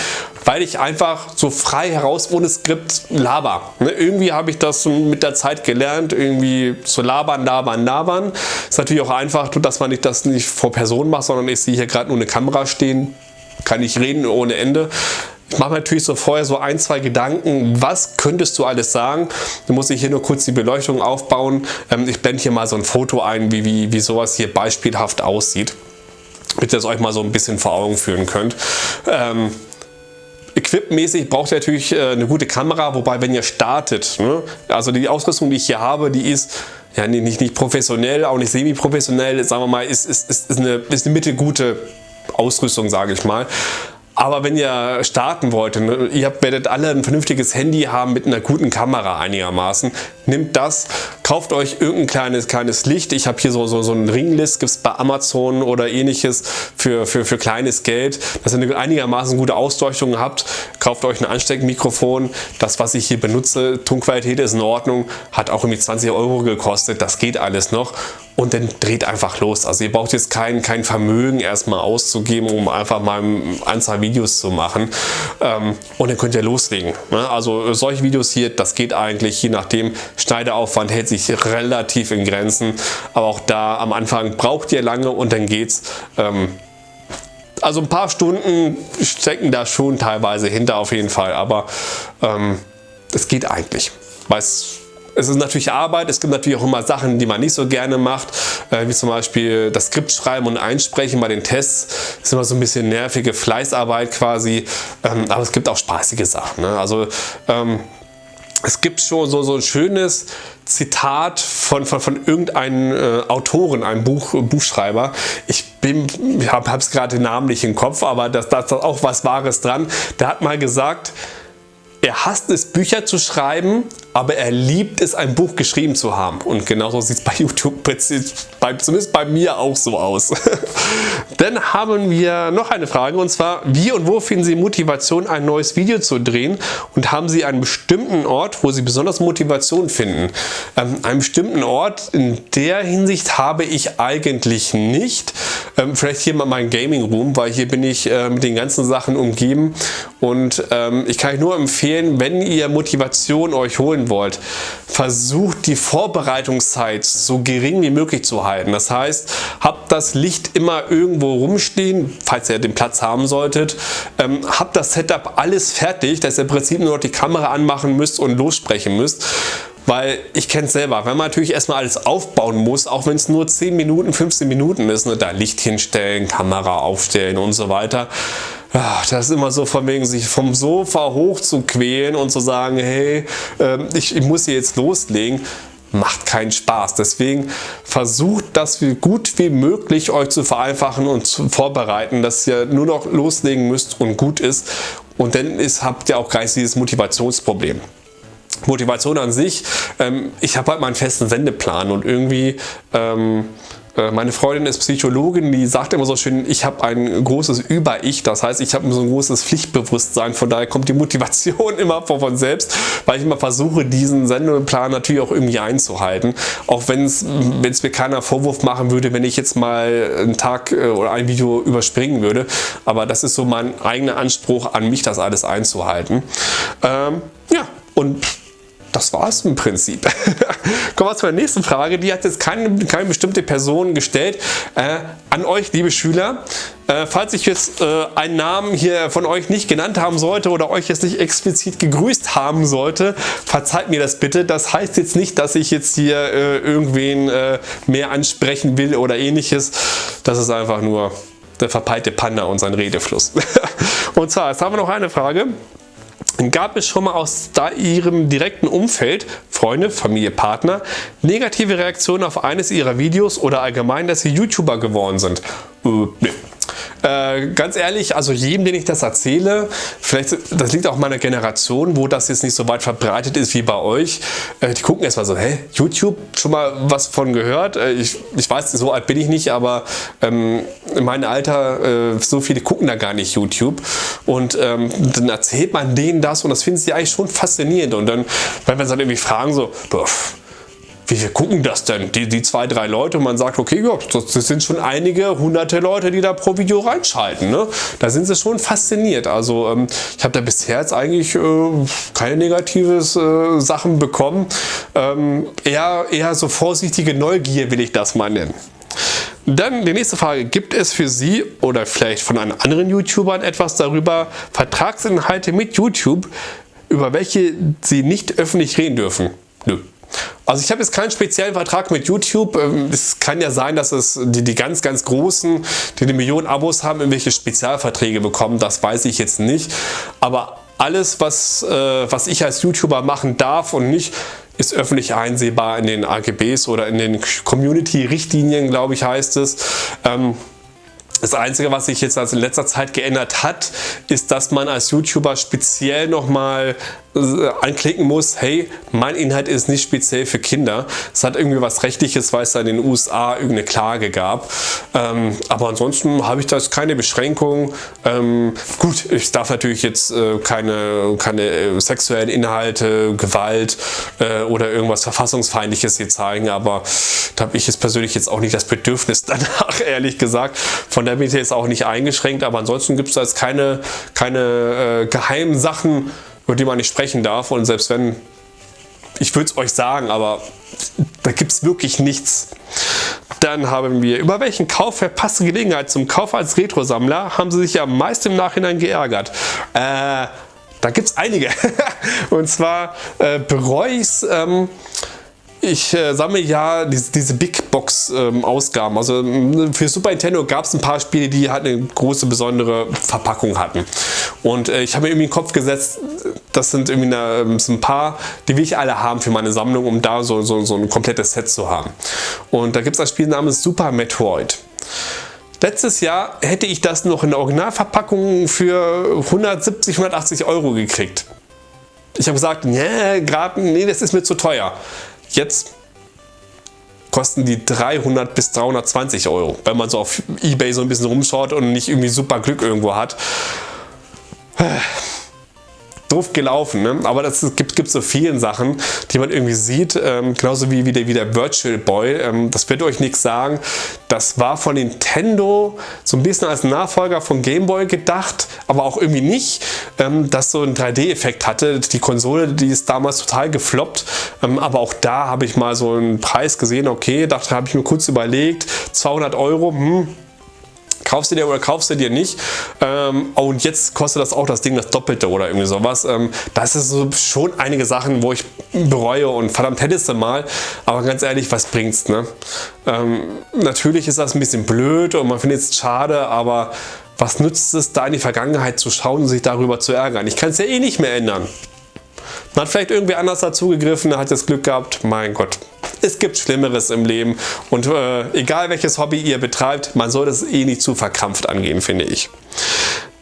weil ich einfach so frei heraus ohne Skript laber. Ne? Irgendwie habe ich das mit der Zeit gelernt, irgendwie zu labern, labern, labern. Ist natürlich auch einfach, dass man nicht das nicht vor Personen macht, sondern ich sehe hier gerade nur eine Kamera stehen, kann ich reden ohne Ende. Ich mache natürlich so vorher so ein, zwei Gedanken, was könntest du alles sagen. Dann muss ich hier nur kurz die Beleuchtung aufbauen. Ähm, ich blende hier mal so ein Foto ein, wie, wie, wie sowas hier beispielhaft aussieht, damit ihr es euch mal so ein bisschen vor Augen führen könnt. Ähm, Equipmäßig braucht ihr natürlich äh, eine gute Kamera, wobei wenn ihr startet, ne, also die Ausrüstung, die ich hier habe, die ist ja nicht, nicht professionell, auch nicht semi-professionell, sagen wir mal, ist, ist, ist, eine, ist eine mittelgute Ausrüstung, sage ich mal. Aber wenn ihr starten wollt, ihr werdet alle ein vernünftiges Handy haben mit einer guten Kamera einigermaßen, nehmt das, kauft euch irgendein kleines, kleines Licht. Ich habe hier so, so, so ein Ringlist, gibt es bei Amazon oder ähnliches für, für, für kleines Geld, dass ihr eine einigermaßen gute Ausleuchtung habt. Kauft euch ein Ansteckmikrofon. Das, was ich hier benutze, Tonqualität ist in Ordnung, hat auch irgendwie 20 Euro gekostet. Das geht alles noch und dann dreht einfach los. Also ihr braucht jetzt kein, kein Vermögen erstmal auszugeben, um einfach mal eine Anzahl Videos zu machen ähm, und dann könnt ihr loslegen. Ne? Also solche Videos hier, das geht eigentlich, je nachdem, Schneideaufwand hält sich relativ in Grenzen, aber auch da am Anfang braucht ihr lange und dann geht's. Ähm, also ein paar Stunden stecken da schon teilweise hinter auf jeden Fall, aber ähm, es geht eigentlich. Weil es es ist natürlich Arbeit, es gibt natürlich auch immer Sachen, die man nicht so gerne macht, äh, wie zum Beispiel das Skript schreiben und einsprechen bei den Tests. Das ist immer so ein bisschen nervige Fleißarbeit quasi, ähm, aber es gibt auch spaßige Sachen. Ne? Also ähm, es gibt schon so, so ein schönes Zitat von, von, von irgendeinem äh, Autoren, einem Buch, Buchschreiber. Ich ich habe es gerade den Namen nicht im Kopf, aber da ist auch was Wahres dran. Der hat mal gesagt, er hasst es, Bücher zu schreiben, aber er liebt es, ein Buch geschrieben zu haben. Und genauso sieht es bei YouTube zumindest bei mir auch so aus. [LAUGHS] Dann haben wir noch eine Frage und zwar, wie und wo finden Sie Motivation, ein neues Video zu drehen und haben Sie einen bestimmten Ort, wo Sie besonders Motivation finden? Ähm, einen bestimmten Ort in der Hinsicht habe ich eigentlich nicht. Ähm, vielleicht hier mal mein Gaming Room, weil hier bin ich äh, mit den ganzen Sachen umgeben und ähm, ich kann euch nur empfehlen, wenn ihr Motivation euch holen entwickeln wollt, versucht die Vorbereitungszeit so gering wie möglich zu halten. Das heißt, habt das Licht immer irgendwo rumstehen, falls ihr den Platz haben solltet. Ähm, habt das Setup alles fertig, dass ihr im Prinzip nur noch die Kamera anmachen müsst und lossprechen müsst. Weil ich kenne es selber, wenn man natürlich erstmal alles aufbauen muss, auch wenn es nur 10 Minuten, 15 Minuten ist, ne, da Licht hinstellen, Kamera aufstellen und so weiter, das ist immer so von wegen, sich vom Sofa hoch zu quälen und zu sagen, hey, äh, ich, ich muss hier jetzt loslegen macht keinen Spaß. Deswegen versucht das wie gut wie möglich euch zu vereinfachen und zu vorbereiten, dass ihr nur noch loslegen müsst und gut ist. Und dann ist, habt ihr auch gleich dieses Motivationsproblem. Motivation an sich, ähm, ich habe halt meinen festen Sendeplan und irgendwie ähm, äh, meine Freundin ist Psychologin, die sagt immer so schön, ich habe ein großes Über-Ich, das heißt, ich habe so ein großes Pflichtbewusstsein, von daher kommt die Motivation [LAUGHS] immer von selbst, weil ich immer versuche, diesen Sendeplan natürlich auch irgendwie einzuhalten, auch wenn es mir keiner Vorwurf machen würde, wenn ich jetzt mal einen Tag äh, oder ein Video überspringen würde, aber das ist so mein eigener Anspruch an mich, das alles einzuhalten. Ähm, ja, und das war es im Prinzip. [LAUGHS] Kommen wir zur nächsten Frage. Die hat jetzt keine, keine bestimmte Person gestellt. Äh, an euch, liebe Schüler. Äh, falls ich jetzt äh, einen Namen hier von euch nicht genannt haben sollte oder euch jetzt nicht explizit gegrüßt haben sollte, verzeiht mir das bitte. Das heißt jetzt nicht, dass ich jetzt hier äh, irgendwen äh, mehr ansprechen will oder ähnliches. Das ist einfach nur der verpeilte Panda und sein Redefluss. [LAUGHS] und zwar, jetzt haben wir noch eine Frage. Gab es schon mal aus Ihrem direkten Umfeld, Freunde, Familie, Partner, negative Reaktionen auf eines Ihrer Videos oder allgemein, dass Sie YouTuber geworden sind? Äh, nee. Äh, ganz ehrlich, also jedem, den ich das erzähle, vielleicht, das liegt auch meiner Generation, wo das jetzt nicht so weit verbreitet ist wie bei euch, äh, die gucken erstmal so, hä, YouTube, schon mal was von gehört? Äh, ich, ich weiß, so alt bin ich nicht, aber ähm, in meinem Alter, äh, so viele gucken da gar nicht YouTube. Und ähm, dann erzählt man denen das und das finden sie eigentlich schon faszinierend. Und dann, wenn wir uns dann irgendwie fragen so, boah, wie viel gucken das denn? Die, die zwei, drei Leute und man sagt, okay, ja, das sind schon einige hunderte Leute, die da pro Video reinschalten. Ne? Da sind sie schon fasziniert. Also ähm, ich habe da bisher jetzt eigentlich äh, keine negatives äh, Sachen bekommen. Ähm, eher, eher so vorsichtige Neugier will ich das mal nennen. Dann die nächste Frage, gibt es für Sie oder vielleicht von einem anderen YouTubern etwas darüber, Vertragsinhalte mit YouTube, über welche Sie nicht öffentlich reden dürfen? Nö. Also ich habe jetzt keinen speziellen Vertrag mit YouTube. Ähm, es kann ja sein, dass es die, die ganz, ganz Großen, die eine Million Abos haben, irgendwelche Spezialverträge bekommen. Das weiß ich jetzt nicht. Aber alles, was, äh, was ich als YouTuber machen darf und nicht, ist öffentlich einsehbar in den AGBs oder in den Community-Richtlinien, glaube ich, heißt es. Ähm, das Einzige, was sich jetzt also in letzter Zeit geändert hat, ist, dass man als YouTuber speziell nochmal anklicken muss, hey, mein Inhalt ist nicht speziell für Kinder. Es hat irgendwie was Rechtliches, weil es da in den USA irgendeine Klage gab. Ähm, aber ansonsten habe ich da keine Beschränkung. Ähm, gut, ich darf natürlich jetzt äh, keine, keine äh, sexuellen Inhalte, Gewalt äh, oder irgendwas Verfassungsfeindliches hier zeigen, aber da habe ich jetzt persönlich jetzt auch nicht das Bedürfnis [LAUGHS] danach, ehrlich gesagt. Von der bin ich jetzt auch nicht eingeschränkt, aber ansonsten gibt es da jetzt keine, keine äh, geheimen Sachen, über die man nicht sprechen darf. Und selbst wenn, ich würde es euch sagen, aber da gibt es wirklich nichts. Dann haben wir, über welchen Kauf verpasste Gelegenheit zum Kauf als Retro-Sammler haben sie sich ja meist im Nachhinein geärgert. Äh, Da gibt es einige. [LAUGHS] Und zwar äh, bereue ich es. Ähm, ich äh, sammle ja diese, diese Big Box ähm, Ausgaben. Also für Super Nintendo gab es ein paar Spiele, die halt eine große besondere Verpackung hatten. Und äh, ich habe mir irgendwie in den Kopf gesetzt, das sind irgendwie eine, ähm, so ein paar, die will ich alle haben für meine Sammlung, um da so, so, so ein komplettes Set zu haben. Und da gibt es ein Spiel namens Super Metroid. Letztes Jahr hätte ich das noch in der Originalverpackung für 170, 180 Euro gekriegt. Ich habe gesagt, nee, gerade, nee, das ist mir zu teuer. Jetzt kosten die 300 bis 320 Euro, wenn man so auf Ebay so ein bisschen rumschaut und nicht irgendwie super Glück irgendwo hat doof gelaufen, ne? aber das gibt, gibt so vielen Sachen, die man irgendwie sieht, ähm, genauso wie, wie, der, wie der Virtual Boy, ähm, das wird euch nichts sagen, das war von Nintendo so ein bisschen als Nachfolger von Game Boy gedacht, aber auch irgendwie nicht, ähm, dass so ein 3D-Effekt hatte, die Konsole, die ist damals total gefloppt, ähm, aber auch da habe ich mal so einen Preis gesehen, okay, dachte, habe ich mir kurz überlegt, 200 Euro, hm, kaufst du dir oder kaufst du dir nicht. Ähm, und jetzt kostet das auch das Ding das Doppelte oder irgendwie sowas. Ähm, das ist so schon einige Sachen, wo ich bereue und verdammt hättest du mal. Aber ganz ehrlich, was bringt's? Ne? Ähm, natürlich ist das ein bisschen blöd und man findet es schade, aber was nützt es da in die Vergangenheit zu schauen und sich darüber zu ärgern? Ich kann es ja eh nicht mehr ändern. Man hat vielleicht irgendwie anders dazugegriffen, hat das Glück gehabt, mein Gott, [LAUGHS] es gibt Schlimmeres im Leben und äh, egal welches Hobby ihr betreibt, man soll das eh nicht zu verkrampft angehen, finde ich.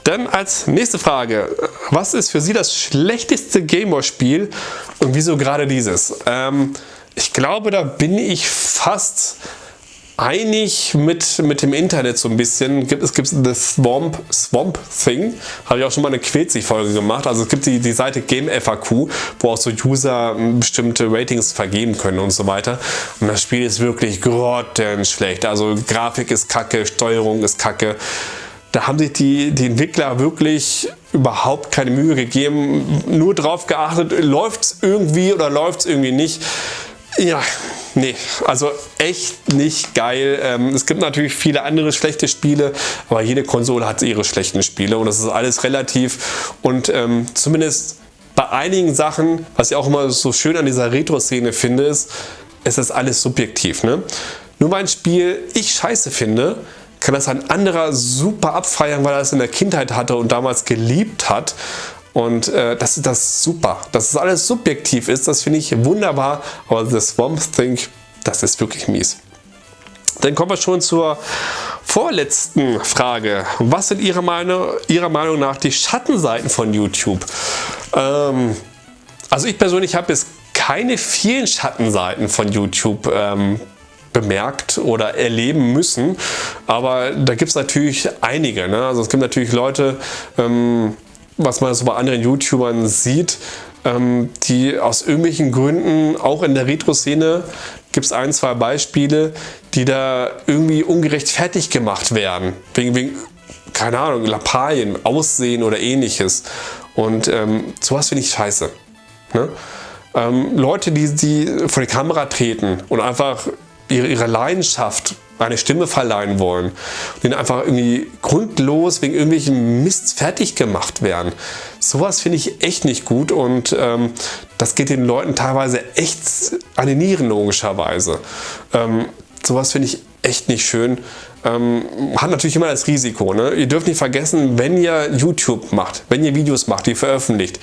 Dann als nächste Frage, was ist für Sie das schlechteste Gameboy-Spiel und wieso gerade dieses? Ähm, ich glaube, da bin ich fast einig mit, mit dem Internet so ein bisschen. Es gibt The Swamp, Swamp Thing, habe ich auch schon mal eine Quetzig-Folge gemacht. Also es gibt die, die Seite GameFAQ, wo auch so User bestimmte Ratings vergeben können und so weiter. Und das Spiel ist wirklich grottenschlecht. Also Grafik ist kacke, Steuerung ist kacke. Da haben sich die, die Entwickler wirklich überhaupt keine Mühe gegeben, nur darauf geachtet, läuft es irgendwie oder läuft es irgendwie nicht. Ja, nee, also echt nicht geil. Ähm, es gibt natürlich viele andere schlechte Spiele, aber jede Konsole hat ihre schlechten Spiele und das ist alles relativ und ähm, zumindest bei einigen Sachen, was ich auch immer so schön an dieser Retro-Szene finde, ist, es ist alles subjektiv. Ne? Nur weil ein Spiel ich scheiße finde, kann das ein anderer super abfeiern, weil er es in der Kindheit hatte und damals geliebt hat. Und äh, das ist das super. Dass es alles subjektiv ist, das finde ich wunderbar. Aber The Swamp Thing, das ist wirklich mies. Dann kommen wir schon zur vorletzten Frage. Was sind Ihrer Meinung, Ihrer Meinung nach die Schattenseiten von YouTube? Ähm, also ich persönlich habe jetzt keine vielen Schattenseiten von YouTube ähm, bemerkt oder erleben müssen, aber da gibt es natürlich einige. Ne? Also es gibt natürlich Leute, ähm, was man so bei anderen YouTubern sieht, ähm, die aus irgendwelchen Gründen auch in der Retro-Szene gibt es ein, zwei Beispiele, die da irgendwie ungerecht fertig gemacht werden. Wegen, wegen keine Ahnung, Lappalien, Aussehen oder ähnliches. Und ähm, sowas finde ich scheiße. Ne? Ähm, Leute, die, die vor die Kamera treten und einfach ihre, ihre Leidenschaft eine Stimme verleihen wollen denen einfach irgendwie grundlos wegen irgendwelchen Mist fertig gemacht werden. Sowas finde ich echt nicht gut und ähm, das geht den Leuten teilweise echt an die Nieren logischerweise. Ähm, sowas finde ich echt nicht schön. Ähm, hat natürlich immer das Risiko. Ne? Ihr dürft nicht vergessen, wenn ihr YouTube macht, wenn ihr Videos macht, die veröffentlicht,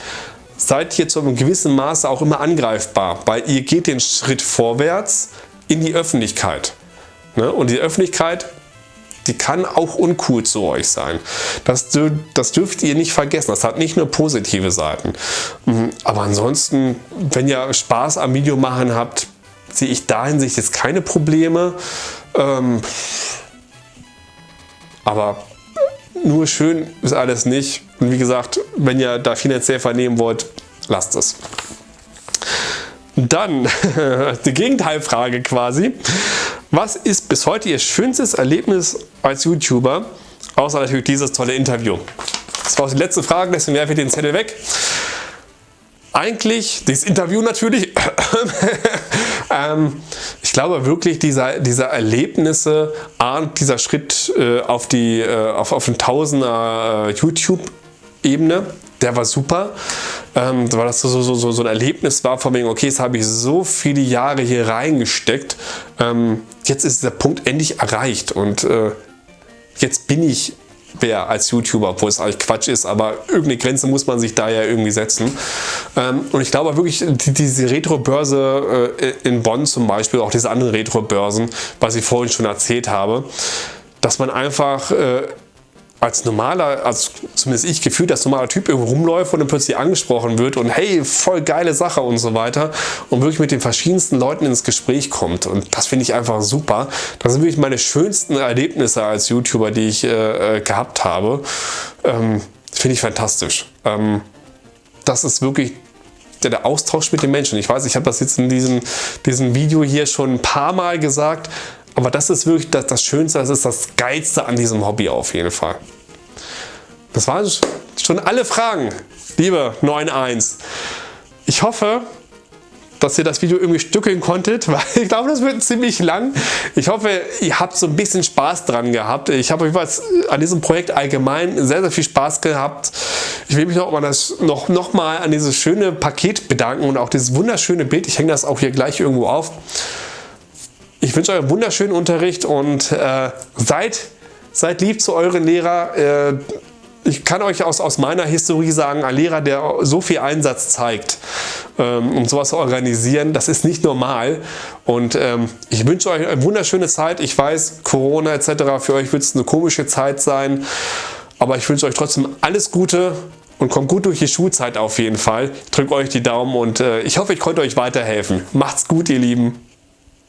seid ihr zu einem gewissen Maße auch immer angreifbar, weil ihr geht den Schritt vorwärts in die Öffentlichkeit. Ne? Und die Öffentlichkeit, die kann auch uncool zu euch sein. Das, das dürft ihr nicht vergessen. Das hat nicht nur positive Seiten. Mhm. Aber ansonsten, wenn ihr Spaß am Video machen habt, sehe ich da hinsicht jetzt keine Probleme. Ähm, aber nur schön ist alles nicht. Und wie gesagt, wenn ihr da finanziell vernehmen wollt, lasst es. Dann [LAUGHS] die Gegenteilfrage quasi. Was ist bis heute Ihr schönstes Erlebnis als YouTuber? Außer natürlich dieses tolle Interview. Das war auch die letzte Frage, deswegen werfe ich den Zettel weg. Eigentlich, dieses Interview natürlich, [COUGHS] ähm, ich glaube wirklich, dieser, dieser Erlebnisse, dieser Schritt äh, auf, die, äh, auf, auf den Tausender äh, YouTube-Ebene, der war super, ähm, weil das so, so, so, so ein Erlebnis war von wegen, okay, jetzt habe ich so viele Jahre hier reingesteckt, ähm, jetzt ist der Punkt endlich erreicht und äh, jetzt bin ich wer als YouTuber, obwohl es eigentlich Quatsch ist, aber irgendeine Grenze muss man sich da ja irgendwie setzen. Ähm, und ich glaube wirklich, die, diese Retro-Börse äh, in Bonn zum Beispiel, auch diese anderen Retro-Börsen, was ich vorhin schon erzählt habe, dass man einfach äh, als normaler, als zumindest ich gefühlt als normaler Typ irgendwo rumläuft und dann plötzlich angesprochen wird und hey, voll geile Sache und so weiter und wirklich mit den verschiedensten Leuten ins Gespräch kommt und das finde ich einfach super. Das sind wirklich meine schönsten Erlebnisse als YouTuber, die ich äh, äh gehabt habe. Ähm, finde ich fantastisch. Ähm, das ist wirklich der, der, Austausch mit den Menschen. Ich weiß, ich habe das jetzt in diesem, diesem Video hier schon ein paar Mal gesagt, aber das ist wirklich das, das Schönste, das ist das Geilste an diesem Hobby auf jeden Fall. Das waren schon alle Fragen, liebe 9.1. Ich hoffe, dass ihr das Video irgendwie stückeln konntet, [LAUGHS] weil ich glaube, das wird ziemlich lang. Ich hoffe, ihr habt so ein bisschen Spaß dran gehabt. Ich habe jeweils an diesem Projekt allgemein sehr, sehr viel Spaß gehabt. Ich will mich noch mal, das, noch, noch mal an dieses schöne Paket bedanken und auch dieses wunderschöne Bild. Ich hänge das auch hier gleich irgendwo auf. Ich wünsche euch einen wunderschönen Unterricht und äh, seid, seid lieb zu euren Lehrer. Äh, ich kann euch aus, aus meiner Historie sagen, ein Lehrer, der so viel Einsatz zeigt, ähm, um sowas zu organisieren, das ist nicht normal. Und ähm, ich wünsche euch eine wunderschöne Zeit. Ich weiß, Corona etc. für euch wird es eine komische Zeit sein. Aber ich wünsche euch trotzdem alles Gute und kommt gut durch die Schulzeit auf jeden Fall. Ich drücke euch die Daumen und äh, ich hoffe, ich konnte euch weiterhelfen. Macht's gut, ihr Lieben.